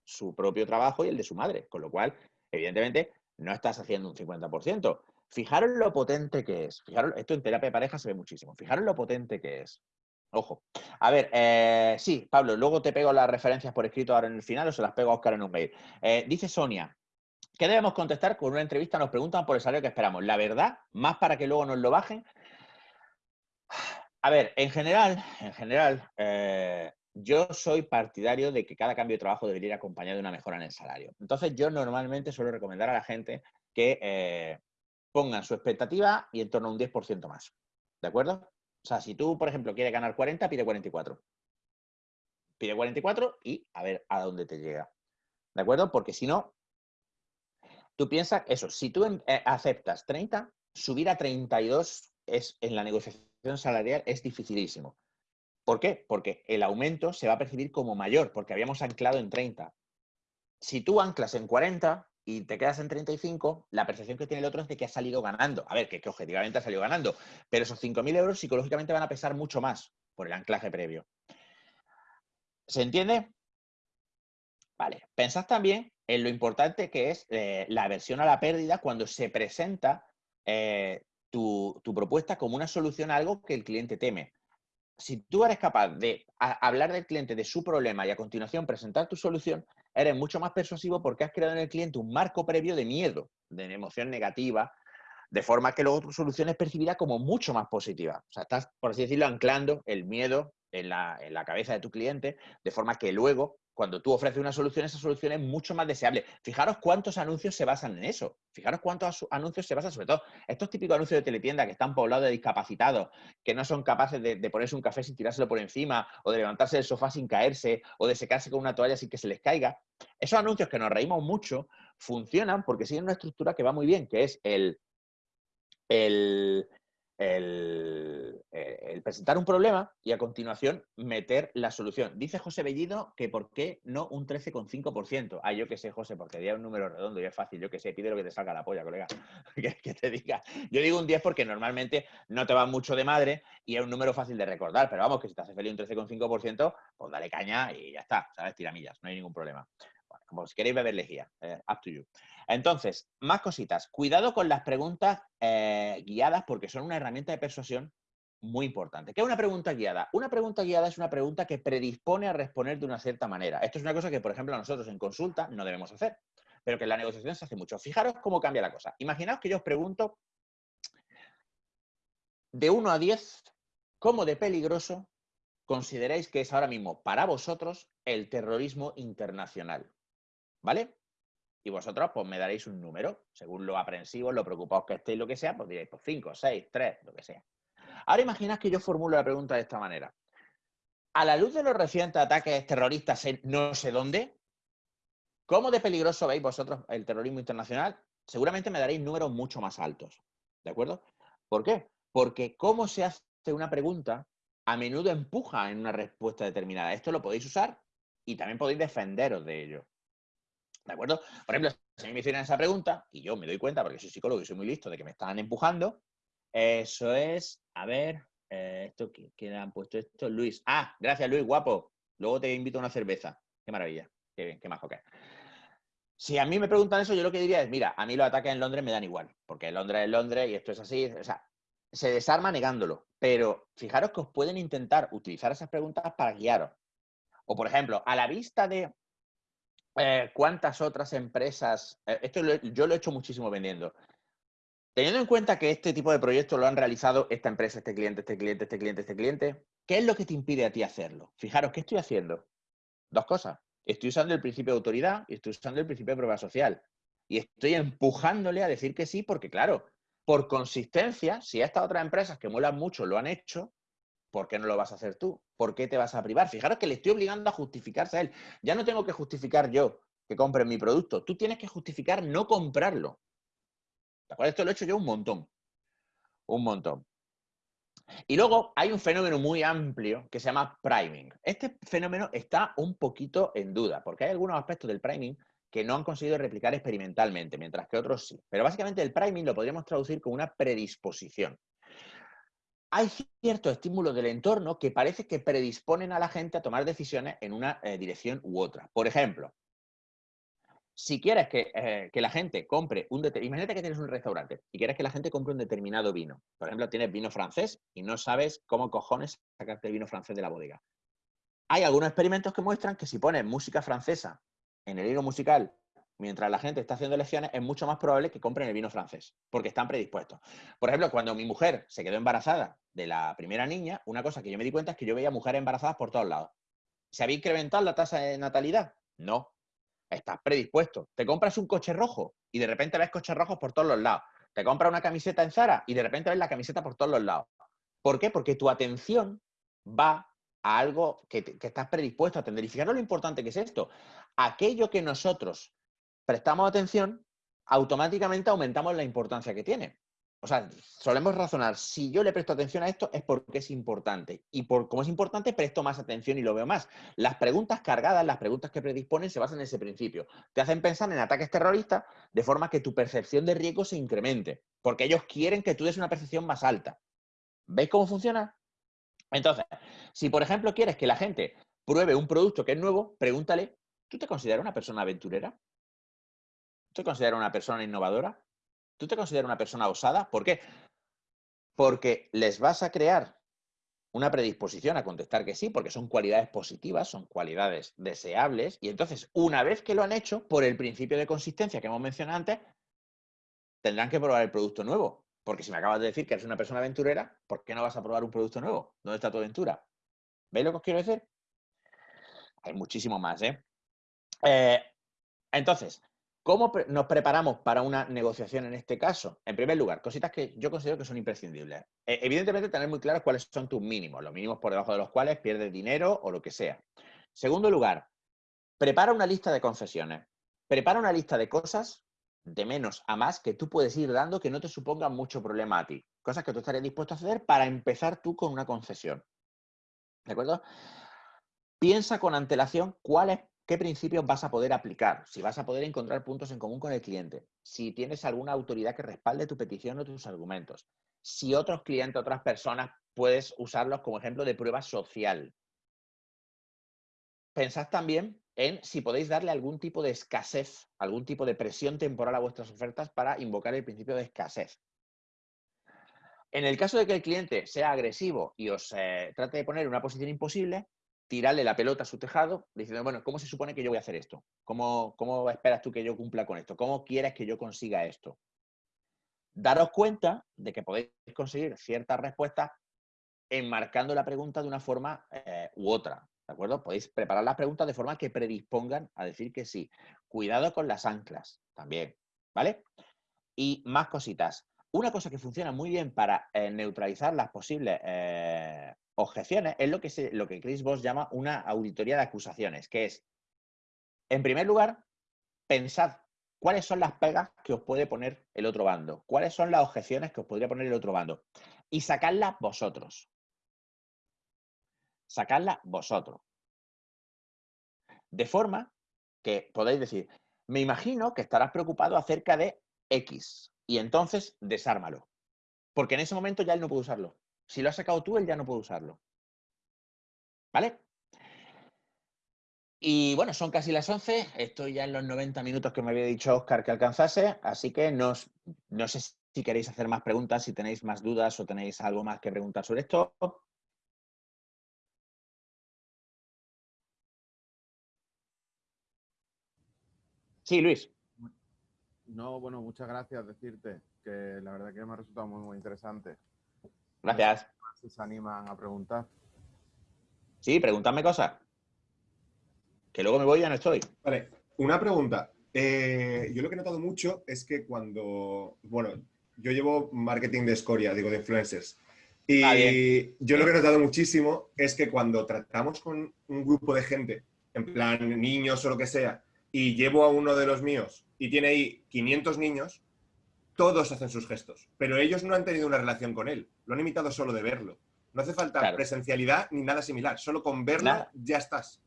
Su propio trabajo y el de su madre. Con lo cual, evidentemente, no estás haciendo un 50%. Fijaros lo potente que es. Fijaros, esto en terapia de pareja se ve muchísimo. Fijaros lo potente que es. Ojo. A ver, eh, sí, Pablo, luego te pego las referencias por escrito ahora en el final o se las pego a Oscar en un mail. Eh, dice Sonia, ¿Qué debemos contestar? Con una entrevista nos preguntan por el salario que esperamos. La verdad, más para que luego nos lo bajen. A ver, en general, en general, eh, yo soy partidario de que cada cambio de trabajo debería ir acompañado de una mejora en el salario. Entonces, yo normalmente suelo recomendar a la gente que pongan su expectativa y en torno a un 10% más. ¿De acuerdo? O sea, si tú, por ejemplo, quieres ganar 40, pide 44. Pide 44 y a ver a dónde te llega. ¿De acuerdo? Porque si no, Tú piensas eso, si tú eh, aceptas 30, subir a 32 es, en la negociación salarial es dificilísimo. ¿Por qué? Porque el aumento se va a percibir como mayor, porque habíamos anclado en 30. Si tú anclas en 40 y te quedas en 35, la percepción que tiene el otro es de que ha salido ganando. A ver, que, objetivamente ha salido ganando, pero esos 5.000 euros psicológicamente van a pesar mucho más por el anclaje previo. ¿Se entiende? Vale. Pensad también en lo importante que es eh, la aversión a la pérdida cuando se presenta eh, tu, propuesta como una solución a algo que el cliente teme. Si tú eres capaz de hablar del cliente de su problema y a continuación presentar tu solución, eres mucho más persuasivo porque has creado en el cliente un marco previo de miedo, de emoción negativa, de forma que luego tu solución es percibida como mucho más positiva. O sea, estás, por así decirlo, anclando el miedo en la, en la cabeza de tu cliente, de forma que luego cuando tú ofreces una solución, esa solución es mucho más deseable. Fijaros cuántos anuncios se basan en eso. Fijaros cuántos anuncios se basan, sobre todo, estos típicos anuncios de teletienda que están poblados de discapacitados, que no son capaces de, ponerse un café sin tirárselo por encima, o de levantarse del sofá sin caerse, o de secarse con una toalla sin que se les caiga. Esos anuncios que nos reímos mucho funcionan porque siguen una estructura que va muy bien, que es el, el, el, el, presentar un problema y a continuación meter la solución. Dice José Bellido que por qué no un 13,5%. Ah, yo que sé, José, porque sería un número redondo y es fácil. Yo que sé, pide lo que te salga la polla, colega. que, te diga. Yo digo un 10 porque normalmente no te va mucho de madre y es un número fácil de recordar, pero vamos, que si te hace feliz un 13,5%, pues dale caña y ya está, ¿sabes? Tiramillas, no hay ningún problema. Como si queréis beber lejía, eh, up to you. Entonces, más cositas. Cuidado con las preguntas eh, guiadas porque son una herramienta de persuasión muy importante. ¿Qué es una pregunta guiada? Una pregunta guiada es una pregunta que predispone a responder de una cierta manera. Esto es una cosa que, por ejemplo, nosotros en consulta no debemos hacer, pero que en la negociación se hace mucho. Fijaros cómo cambia la cosa. Imaginaos que yo os pregunto de 1 a 10, ¿cómo de peligroso consideráis que es ahora mismo para vosotros el terrorismo internacional? ¿Vale? y vosotros pues me daréis un número, según lo aprensivos, lo preocupados que estéis, lo que sea, pues diréis, pues 5, 6, 3, lo que sea. Ahora imaginad que yo formulo la pregunta de esta manera. A la luz de los recientes ataques terroristas en no sé dónde, ¿cómo de peligroso veis vosotros el terrorismo internacional? Seguramente me daréis números mucho más altos. ¿De acuerdo? ¿Por qué? Porque cómo se hace una pregunta a menudo empuja en una respuesta determinada. Esto lo podéis usar y también podéis defenderos de ello. ¿De acuerdo? Por ejemplo, si a mí me hicieran esa pregunta, y yo me doy cuenta porque soy psicólogo y soy muy listo de que me están empujando, eso es, a ver, eh, esto, ¿quién han puesto esto? Luis. Ah, gracias Luis, guapo. Luego te invito a una cerveza. Qué maravilla. Qué bien, qué majo que Si a mí me preguntan eso, yo lo que diría es, mira, a mí los ataques en Londres me dan igual, porque Londres es Londres y esto es así. O sea, se desarma negándolo. Pero fijaros que os pueden intentar utilizar esas preguntas para guiaros. O, por ejemplo, a la vista de eh, cuántas otras empresas, eh, esto yo lo he hecho muchísimo vendiendo. Teniendo en cuenta que este tipo de proyectos lo han realizado esta empresa, este cliente, este cliente, este cliente, este cliente, ¿qué es lo que te impide a ti hacerlo? Fijaros, ¿qué estoy haciendo? Dos cosas. Estoy usando el principio de autoridad y estoy usando el principio de prueba social. y estoy empujándole a decir que sí, porque claro, por consistencia, si estas otras empresas que molan mucho lo han hecho, ¿por qué no lo vas a hacer tú? ¿Por qué te vas a privar? Fijaros que le estoy obligando a justificarse a él. Ya no tengo que justificar yo que compre mi producto. Tú tienes que justificar no comprarlo. Esto lo he hecho yo un montón. Un montón. Y luego hay un fenómeno muy amplio que se llama priming. Este fenómeno está un poquito en duda, porque hay algunos aspectos del priming que no han conseguido replicar experimentalmente, mientras que otros sí. Pero básicamente el priming lo podríamos traducir como una predisposición. Hay ciertos estímulos del entorno que parece que predisponen a la gente a tomar decisiones en una eh, dirección u otra. Por ejemplo, si quieres eh, que, la gente compre un determinado, imagínate que tienes un restaurante y quieres que la gente compre un determinado vino. Por ejemplo, tienes vino francés y no sabes cómo cojones sacarte el vino francés de la bodega. Hay algunos experimentos que muestran que si pones música francesa en el hilo musical mientras la gente está haciendo elecciones, es mucho más probable que compren el vino francés, porque están predispuestos. Por ejemplo, cuando mi mujer se quedó embarazada de la primera niña, una cosa que yo me di cuenta es que yo veía mujeres embarazadas por todos lados. ¿Se había incrementado la tasa de natalidad? No, estás predispuesto. Te compras un coche rojo y de repente ves coches rojos por todos los lados. Te compras una camiseta en Zara y de repente ves la camiseta por todos los lados. ¿Por qué? Porque tu atención va a algo que, estás predispuesto a atender. Y fijaros lo importante que es esto. Aquello que nosotros prestamos atención, automáticamente aumentamos la importancia que tiene. O sea, solemos razonar, si yo le presto atención a esto es porque es importante. Y por como es importante, presto más atención y lo veo más. Las preguntas cargadas, las preguntas que predisponen, se basan en ese principio. Te hacen pensar en ataques terroristas de forma que tu percepción de riesgo se incremente. Porque ellos quieren que tú des una percepción más alta. ¿Veis cómo funciona? Entonces, si por ejemplo quieres que la gente pruebe un producto que es nuevo, pregúntale, ¿tú te consideras una persona aventurera? ¿Tú te consideras una persona innovadora? ¿Tú te consideras una persona osada? ¿Por qué? Porque les vas a crear una predisposición a contestar que sí, porque son cualidades positivas, son cualidades deseables, y entonces, una vez que lo han hecho, por el principio de consistencia que hemos mencionado antes, tendrán que probar el producto nuevo. Porque si me acabas de decir que eres una persona aventurera, ¿por qué no vas a probar un producto nuevo? ¿Dónde está tu aventura? ¿Veis lo que os quiero decir? Hay muchísimo más, ¿eh? eh entonces, ¿Cómo nos preparamos para una negociación en este caso? En primer lugar, cositas que yo considero que son imprescindibles. E, evidentemente, tener muy claro cuáles son tus mínimos, los mínimos por debajo de los cuales pierdes dinero o lo que sea. Segundo lugar, prepara una lista de concesiones. Prepara una lista de cosas de menos a más que tú puedes ir dando que no te supongan mucho problema a ti. Cosas que tú estarías dispuesto a hacer para empezar tú con una concesión. ¿De acuerdo? Piensa con antelación cuáles qué principios vas a poder aplicar, si vas a poder encontrar puntos en común con el cliente, si tienes alguna autoridad que respalde tu petición o tus argumentos, si otros clientes, otras personas, puedes usarlos como ejemplo de prueba social. Pensad también en si podéis darle algún tipo de escasez, algún tipo de presión temporal a vuestras ofertas para invocar el principio de escasez. En el caso de que el cliente sea agresivo y os eh, trate de poner en una posición imposible, tirarle la pelota a su tejado, diciendo, bueno, ¿cómo se supone que yo voy a hacer esto? ¿Cómo, ¿Cómo esperas tú que yo cumpla con esto? ¿Cómo quieres que yo consiga esto? Daros cuenta de que podéis conseguir ciertas respuestas enmarcando la pregunta de una forma eh, u otra. ¿De acuerdo? Podéis preparar las preguntas de forma que predispongan a decir que sí. Cuidado con las anclas también, ¿vale? Y más cositas. Una cosa que funciona muy bien para eh, neutralizar las posibles eh, objeciones es lo que, lo que Chris Voss llama una auditoría de acusaciones, que es, en primer lugar, pensad cuáles son las pegas que os puede poner el otro bando, cuáles son las objeciones que os podría poner el otro bando y sacadlas vosotros. Sacadlas vosotros. De forma que podéis decir, me imagino que estarás preocupado acerca de X y entonces desármalo. Porque en ese momento ya él no puede usarlo. Si lo has sacado tú, él ya no puede usarlo. ¿Vale? Y bueno, son casi las 11. Estoy ya en los 90 minutos que me había dicho Oscar que alcanzase. Así que no sé si queréis hacer más preguntas, si tenéis más dudas o tenéis algo más que preguntar sobre esto. Sí, Luis. No, bueno, muchas gracias decirte que la verdad que me ha resultado muy, muy interesante. Gracias. Si se animan a preguntar. Sí, pregúntame cosas. Que luego me voy y ya no estoy. Vale, una pregunta. Eh, yo lo que he notado mucho es que cuando, bueno, yo llevo marketing de escoria, digo, de influencers. Y Ah, yo lo que he notado muchísimo es que cuando tratamos con un grupo de gente, en plan niños o lo que sea, y llevo a uno de los míos y tiene ahí 500 niños, todos hacen sus gestos, pero ellos no han tenido una relación con él, lo han imitado solo de verlo. No hace falta Claro. presencialidad ni nada similar, solo con verlo Nada. ya estás.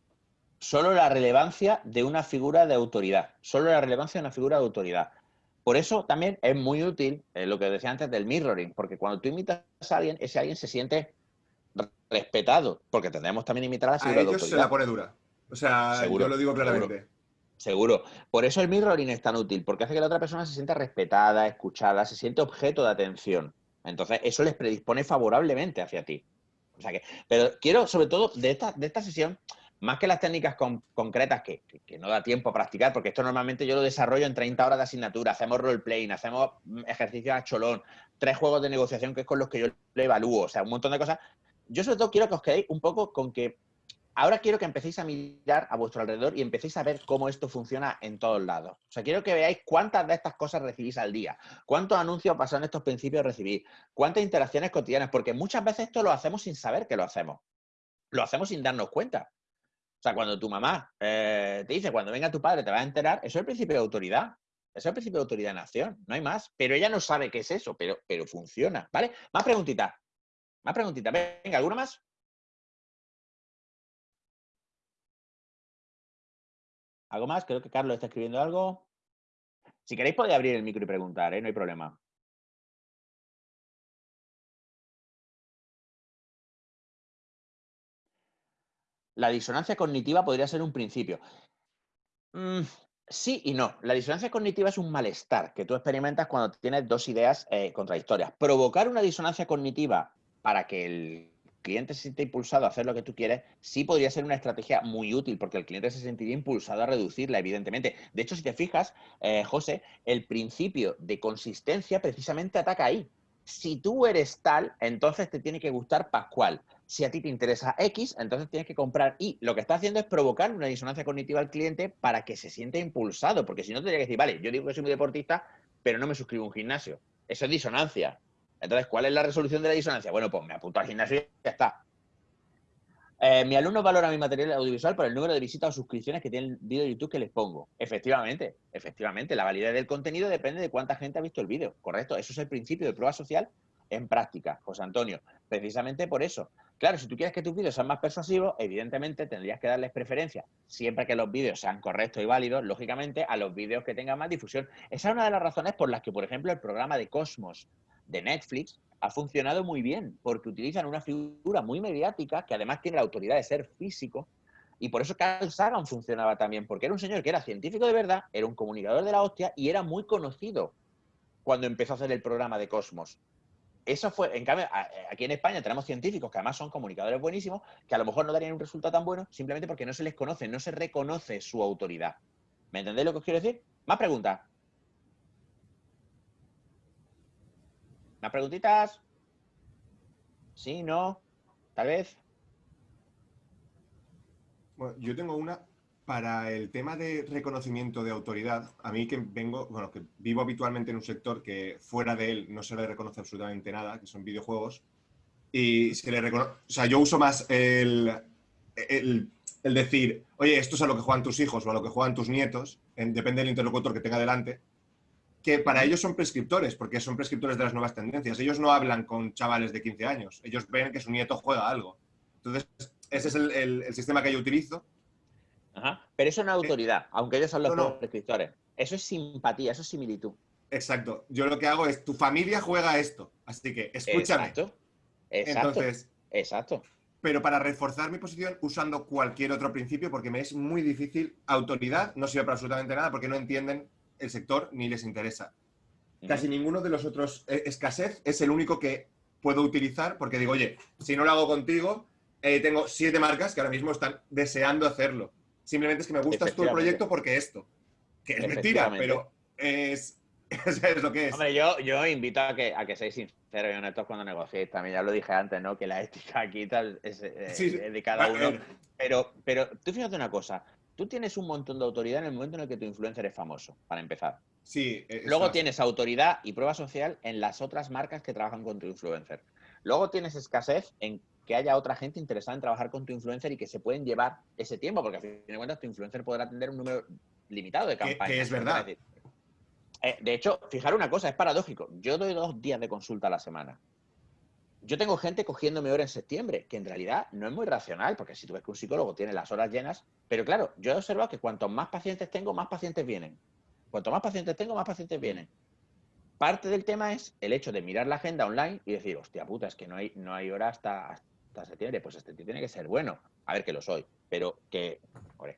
Solo la relevancia de una figura de autoridad. Solo la relevancia de una figura de autoridad. Por eso también es muy útil eh, lo que decía antes del mirroring, porque cuando tú imitas a alguien, ese alguien se siente respetado, porque tendremos también imitar a la A figura de ellos se autoridad. la pone dura. O sea, Seguro, yo lo digo claramente. Seguro. Por eso el mirroring es tan útil, porque hace que la otra persona se sienta respetada, escuchada, se siente objeto de atención. Entonces, eso les predispone favorablemente hacia ti. O sea que, pero quiero, sobre todo, de esta, de esta sesión, más que las técnicas con- concretas que, que- no da tiempo a practicar, porque esto normalmente yo lo desarrollo en 30 horas de asignatura, hacemos roleplaying, hacemos mm, ejercicios a cholón, tres juegos de negociación que es con los que yo lo evalúo, o sea, un montón de cosas. Yo sobre todo quiero que os quedéis un poco con que ahora quiero que empecéis a mirar a vuestro alrededor y empecéis a ver cómo esto funciona en todos lados. O sea, quiero que veáis cuántas de estas cosas recibís al día, cuántos anuncios pasan estos principios recibís, cuántas interacciones cotidianas, porque muchas veces esto lo hacemos sin saber que lo hacemos. Lo hacemos sin darnos cuenta. O sea, cuando tu mamá eh, te dice, cuando venga tu padre te vas a enterar, eso es el principio de autoridad. Eso es el principio de autoridad de nación, no hay más. Pero ella no sabe qué es eso, pero, pero funciona, ¿vale? Más preguntitas. Más preguntitas. Venga, ¿alguna más? ¿Algo más? Creo que Carlos está escribiendo algo. Si queréis podéis abrir el micro y preguntar, ¿eh? No hay problema. La disonancia cognitiva podría ser un principio. Mm, sí y no. La disonancia cognitiva es un malestar que tú experimentas cuando tienes dos ideas eh, contradictorias. Provocar una disonancia cognitiva para que el cliente se sienta impulsado a hacer lo que tú quieres, sí podría ser una estrategia muy útil, porque el cliente se sentiría impulsado a reducirla, evidentemente. De hecho, si te fijas, eh, José, el principio de consistencia precisamente ataca ahí. Si tú eres tal, entonces te tiene que gustar Pascual. Si a ti te interesa X, entonces tienes que comprar Y. Lo que está haciendo es provocar una disonancia cognitiva al cliente para que se sienta impulsado, porque si no tendría que decir, vale, yo digo que soy muy deportista, pero no me suscribo a un gimnasio. Eso es disonancia. Entonces, ¿cuál es la resolución de la disonancia? Bueno, pues me apunto al gimnasio y ya está. Eh, mi alumno valora mi material audiovisual por el número de visitas o suscripciones que tiene el vídeo de YouTube que les pongo. Efectivamente, efectivamente, la validez del contenido depende de cuánta gente ha visto el vídeo. Correcto, eso es el principio de prueba social en práctica, José Antonio. Precisamente por eso. Claro, si tú quieres que tus vídeos sean más persuasivos, evidentemente tendrías que darles preferencia, siempre que los vídeos sean correctos y válidos, lógicamente, a los vídeos que tengan más difusión. Esa es una de las razones por las que, por ejemplo, el programa de Cosmos de Netflix ha funcionado muy bien, porque utilizan una figura muy mediática que además tiene la autoridad de ser físico. Y por eso Carl Sagan funcionaba también, porque era un señor que era científico de verdad, era un comunicador de la hostia y era muy conocido cuando empezó a hacer el programa de Cosmos. Eso fue, en cambio, a- aquí en España tenemos científicos que además son comunicadores buenísimos, que a lo mejor no darían un resultado tan bueno simplemente porque no se les conoce, no se reconoce su autoridad. ¿Me entendéis lo que os quiero decir? Más preguntas. ¿Más preguntitas? Sí, no, tal vez. Bueno, yo tengo una para el tema de reconocimiento de autoridad. A mí que vengo, bueno, que vivo habitualmente en un sector que fuera de él no se le reconoce absolutamente nada, que son videojuegos. Y se le reconoce, o sea, yo uso más el, el, el decir, oye, esto es a lo que juegan tus hijos o a lo que juegan tus nietos, en- depende del interlocutor que tenga delante, que para ellos son prescriptores, porque son prescriptores de las nuevas tendencias. Ellos no hablan con chavales de 15 años, ellos ven que su nieto juega algo. Entonces, ese es el, el- el sistema que yo utilizo. Ajá. Pero eso no es autoridad, aunque ellos son los no, no. prescriptores. Eso es simpatía, eso es similitud. Exacto. Yo lo que hago es, tu familia juega esto, así que escúchame. Exacto. Exacto. Entonces, Exacto. pero para reforzar mi posición usando cualquier otro principio, porque me es muy difícil, autoridad no sirve para absolutamente nada porque no entienden el sector ni les interesa. Casi ninguno de los otros, eh, escasez es el único que puedo utilizar porque digo, oye, si no lo hago contigo, eh, tengo siete marcas que ahora mismo están deseando hacerlo. Simplemente es que me gustas Efectivamente. proyecto porque esto. Que es mentira, pero es, es lo que es. Hombre, yo, yo invito a que, a que seáis sinceros y honestos cuando negociéis. También ya lo dije antes, ¿no? Que la ética aquí tal es, eh, Sí, sí. es de cada uno. Pero, pero tú fíjate una cosa. Tú tienes un montón de autoridad en el momento en el que tu influencer es famoso, para empezar. Sí. e- Luego tienes autoridad y prueba social en las otras marcas que trabajan con tu influencer. Luego tienes escasez en que haya otra gente interesada en trabajar con tu influencer y que se pueden llevar ese tiempo, porque a fin de cuentas tu influencer podrá atender un número limitado de Que- que campañas. es verdad. eh, de hecho, fijar una cosa, es paradójico. Yo doy dos días de consulta a la semana. Yo tengo gente cogiéndome hora en septiembre, que en realidad no es muy racional, porque si tú ves que un psicólogo tiene las horas llenas, pero claro, yo he observado que cuanto más pacientes tengo, más pacientes vienen. Cuanto más pacientes tengo, más pacientes vienen. Parte del tema es el hecho de mirar la agenda online y decir, hostia puta, es que no hay, no hay hora hasta, hasta septiembre. Pues este tiene que ser bueno. A ver que lo soy, pero que. Joder,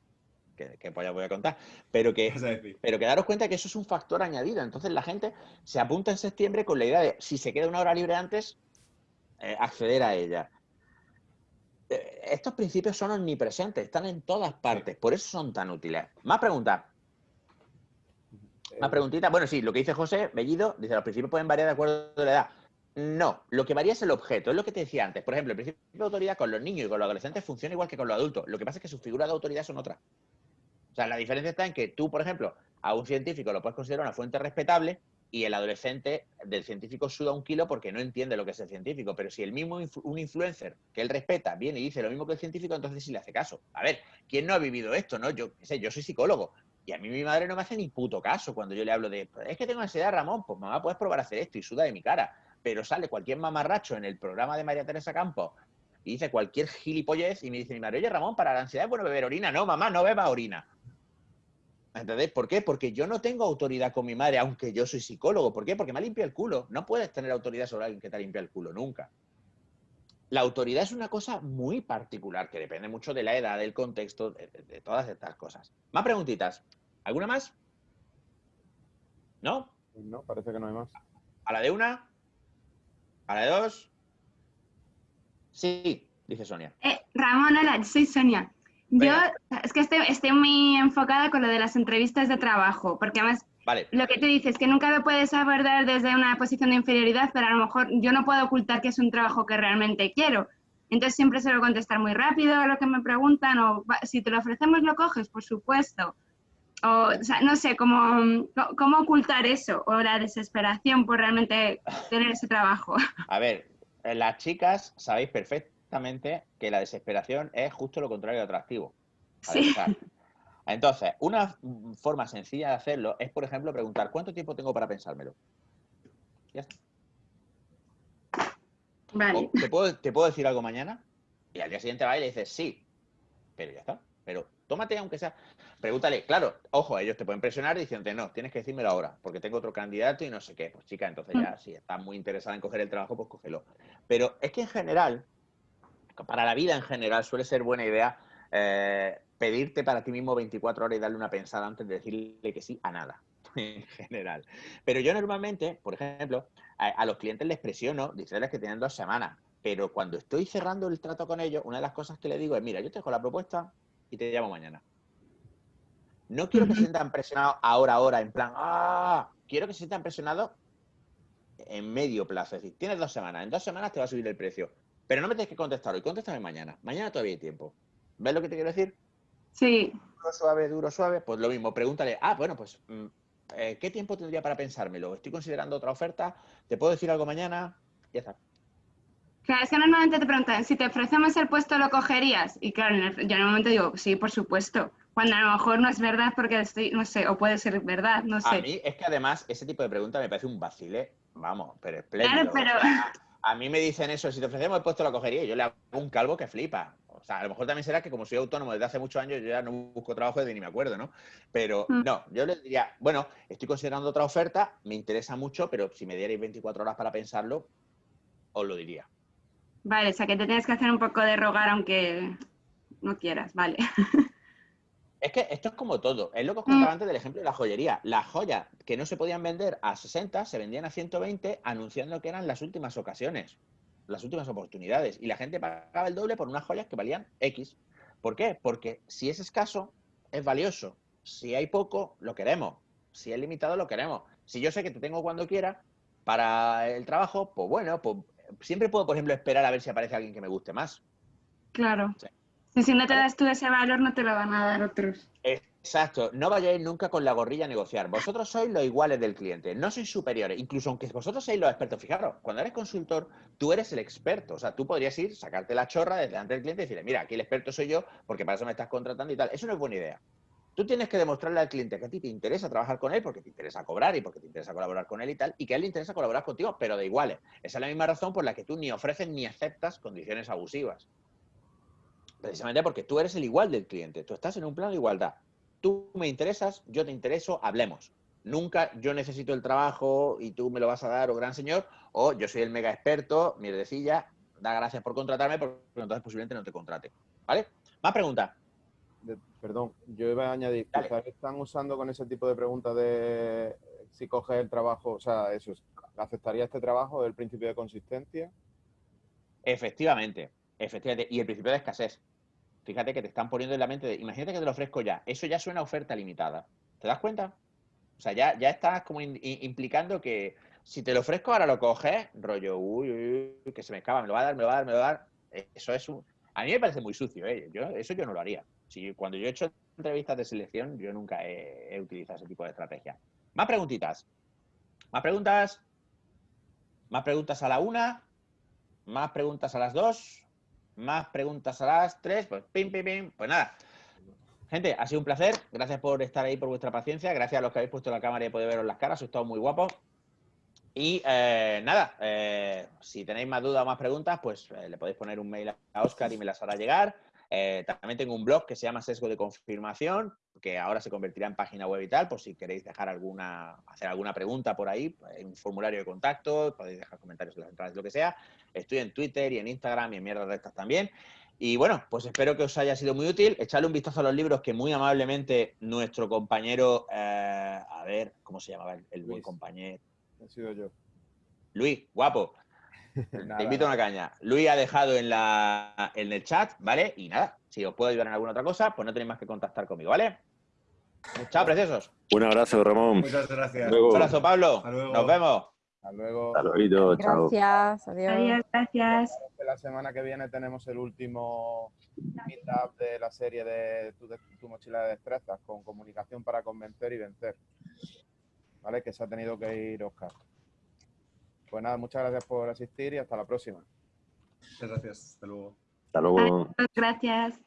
que, que voy a contar. Pero que, pero que daros cuenta que eso es un factor añadido. Entonces la gente se apunta en septiembre con la idea de, si se queda una hora libre antes, eh, acceder a ella. Eh, estos principios son omnipresentes, están en todas partes, por eso son tan útiles. Más preguntas. Más preguntita. Bueno, sí, lo que dice José Bellido, dice, los principios pueden variar de acuerdo a la edad. No, lo que varía es el objeto, es lo que te decía antes. Por ejemplo, el principio de autoridad con los niños y con los adolescentes funciona igual que con los adultos. Lo que pasa es que sus figuras de autoridad son otras. O sea, la diferencia está en que tú, por ejemplo, a un científico lo puedes considerar una fuente respetable y el adolescente del científico suda un kilo porque no entiende lo que es el científico. Pero si el mismo influ- un influencer que él respeta viene y dice lo mismo que el científico, entonces sí le hace caso. A ver, ¿quién no ha vivido esto? no? Yo sé, yo soy psicólogo y a mí mi madre no me hace ni puto caso cuando yo le hablo de "Pues es que tengo ansiedad, Ramón, pues mamá, puedes probar a hacer esto y suda de mi cara. Pero sale cualquier mamarracho en el programa de María Teresa Campos y dice cualquier gilipollez y me dice mi madre, oye Ramón, para la ansiedad es bueno beber orina. No, mamá, no beba orina. ¿Entendés? ¿Por qué? Porque yo no tengo autoridad con mi madre, aunque yo soy psicólogo. ¿Por qué? Porque me ha limpiado el culo. No puedes tener autoridad sobre alguien que te ha limpiado el culo, nunca. La autoridad es una cosa muy particular, que depende mucho de la edad, del contexto, de, de- de todas estas cosas. Más preguntitas. ¿Alguna más? ¿No? No, parece que no hay más. ¿A la de una? ¿A la de dos? Sí, dice Sonia. Eh, Ramón, hola, soy Sonia. Yo es que estoy, estoy muy enfocada con lo de las entrevistas de trabajo, porque además Vale, lo que te dices que nunca lo puedes abordar desde una posición de inferioridad, pero a lo mejor yo no puedo ocultar que es un trabajo que realmente quiero. Entonces siempre suelo contestar muy rápido a lo que me preguntan, o "Va, si te lo ofrecemos lo coges, por supuesto. O, o sea, no sé, cómo, cómo ocultar eso, o la desesperación por realmente tener ese trabajo. a ver, eh, las chicas sabéis perfectamente que la desesperación es justo lo contrario de atractivo. Sí. Entonces, una mm, forma sencilla de hacerlo es, por ejemplo, preguntar ¿cuánto tiempo tengo para pensármelo? Ya está. Vale. ¿te, puedo, ¿Te puedo decir algo mañana? Y al día siguiente va y le dices sí. Pero ya está. Pero tómate, aunque sea. Pregúntale, claro, ojo, ellos te pueden presionar diciéndote, no, tienes que decírmelo ahora, porque tengo otro candidato y no sé qué. Pues chica, entonces ya, si estás muy interesada en coger el trabajo, pues cógelo. Pero es que en general, para la vida en general, suele ser buena idea eh, pedirte para ti mismo 24 horas y darle una pensada antes de decirle que sí a nada, en general. Pero yo normalmente, por ejemplo, a, a los clientes les presiono, diciéndoles que tienen dos semanas. Pero cuando estoy cerrando el trato con ellos, una de las cosas que les digo es, mira, yo te dejo la propuesta y te llamo mañana. No quiero que se sientan presionados ahora, ahora, en plan, ¡ah! Quiero que se sientan presionados en medio plazo. Es decir, tienes dos semanas, en dos semanas te va a subir el precio. Pero no me tienes que contestar hoy, contéstame mañana. Mañana todavía hay tiempo. ¿Ves lo que te quiero decir? Sí, Duro, suave, duro, suave. Pues lo mismo, pregúntale, ah, bueno, pues, mm, eh, ¿qué tiempo tendría para pensármelo? Estoy considerando otra oferta, ¿te puedo decir algo mañana? Ya está. Claro, es que normalmente te preguntan, si te ofrecemos el puesto, ¿lo cogerías? Y claro, yo en el momento digo, sí, por supuesto. Cuando a lo mejor no es verdad porque estoy, no sé, o puede ser verdad, no A sé. mí es que además ese tipo de pregunta me parece un vacile, vamos, pero espléndido. Claro, pero- a mí me dicen eso, si te ofrecemos el puesto lo cogería, yo le hago un calvo que flipa. O sea, a lo mejor también será que como soy autónomo desde hace muchos años, yo ya no busco trabajo desde ni me acuerdo, ¿no? Pero Mm. no, yo les diría, bueno, estoy considerando otra oferta, me interesa mucho, pero si me dierais 24 horas para pensarlo, os lo diría. Vale, o sea que te tienes que hacer un poco de rogar aunque no quieras, vale. Es que esto es como todo. Es lo que os Mm. contaba antes del ejemplo de la joyería. Las joyas que no se podían vender a 60 se vendían a 120 anunciando que eran las últimas ocasiones, las últimas oportunidades. Y la gente pagaba el doble por unas joyas que valían X. ¿Por qué? Porque si es escaso, es valioso. Si hay poco, lo queremos. Si es limitado, lo queremos. Si yo sé que te tengo cuando quiera para el trabajo, pues bueno, pues siempre puedo, por ejemplo, esperar a ver si aparece alguien que me guste más. Claro. Y si no te das tú ese valor, no te lo van a dar otros. Exacto, no vayáis nunca con la gorrilla a negociar. Vosotros sois los iguales del cliente, no sois superiores. Incluso aunque vosotros seáis los expertos, fijaros, cuando eres consultor, tú eres el experto. O sea, tú podrías ir, sacarte la chorra desde delante del cliente y decirle, mira, aquí el experto soy yo, porque para eso me estás contratando y tal. Eso no es buena idea. Tú tienes que demostrarle al cliente que a ti te interesa trabajar con él porque te interesa cobrar y porque te interesa colaborar con él y tal, y que a él le interesa colaborar contigo, pero de iguales. Esa es la misma razón por la que tú ni ofreces ni aceptas condiciones abusivas. Precisamente porque tú eres el igual del cliente, tú estás en un plano de igualdad. Tú me interesas, yo te intereso, hablemos. Nunca yo necesito el trabajo y tú me lo vas a dar, o gran señor, o yo soy el mega experto, mierdecilla, da gracias por contratarme, porque entonces posiblemente no te contrate. ¿Vale? Más preguntas. Perdón, yo iba a añadir, quizás están usando con ese tipo de preguntas de si coges el trabajo, o sea, eso, es, ¿aceptaría este trabajo el principio de consistencia? Efectivamente, efectivamente. Y el principio de escasez. Fíjate que te están poniendo en la mente de, imagínate que te lo ofrezco ya. Eso ya suena a oferta limitada. ¿Te das cuenta? O sea, ya, ya estás como implicando que si te lo ofrezco ahora lo coges, rollo, uy, uy, uy, que se me escapa, me lo va a dar, me lo va a dar, me lo va a dar. Eso es un... A mí me parece muy sucio, ¿eh? Yo, eso yo no lo haría. Si, cuando yo he hecho entrevistas de selección, yo nunca he, he utilizado ese tipo de estrategia. Más preguntitas. Más preguntas. Más preguntas a la una. Más preguntas a las dos. Más preguntas a las tres. Pues pim, pim, pim. Pues nada. Gente, ha sido un placer. Gracias por estar ahí, por vuestra paciencia. Gracias a los que habéis puesto la cámara y poder veros las caras. Sois todos muy guapos. Y eh, nada, eh, si tenéis más dudas o más preguntas, pues eh, le podéis poner un mail a Oscar y me las hará llegar. Eh, también tengo un blog que se llama Sesgo de Confirmación, que ahora se convertirá en página web y tal, por si queréis dejar alguna, hacer alguna pregunta por ahí, hay un formulario de contacto, podéis dejar comentarios en las entradas, lo que sea. Estoy en Twitter y en Instagram y en mierdas de estas también. Y bueno, pues espero que os haya sido muy útil. Echadle un vistazo a los libros que muy amablemente nuestro compañero, eh, a ver, ¿cómo se llamaba el, el buen compañero? He sido yo. Luis, guapo. Nada, Te invito a una caña. Luis ha dejado en, la, en el chat, ¿vale? Y nada, si os puedo ayudar en alguna otra cosa, pues no tenéis más que contactar conmigo, ¿vale? Chao, preciosos. Un abrazo, Ramón. Muchas gracias. Luego. Un abrazo, Pablo. Hasta luego. Nos vemos. Hasta luego. Hasta luego, chao. Gracias, adiós. Adiós, gracias. La semana que viene tenemos el último meetup de la serie de tu, de tu mochila de destrezas con comunicación para convencer y vencer. ¿Vale? Que se ha tenido que ir Oscar. Pues nada, muchas gracias por asistir y hasta la próxima. Muchas gracias. Hasta luego. Hasta luego. Gracias.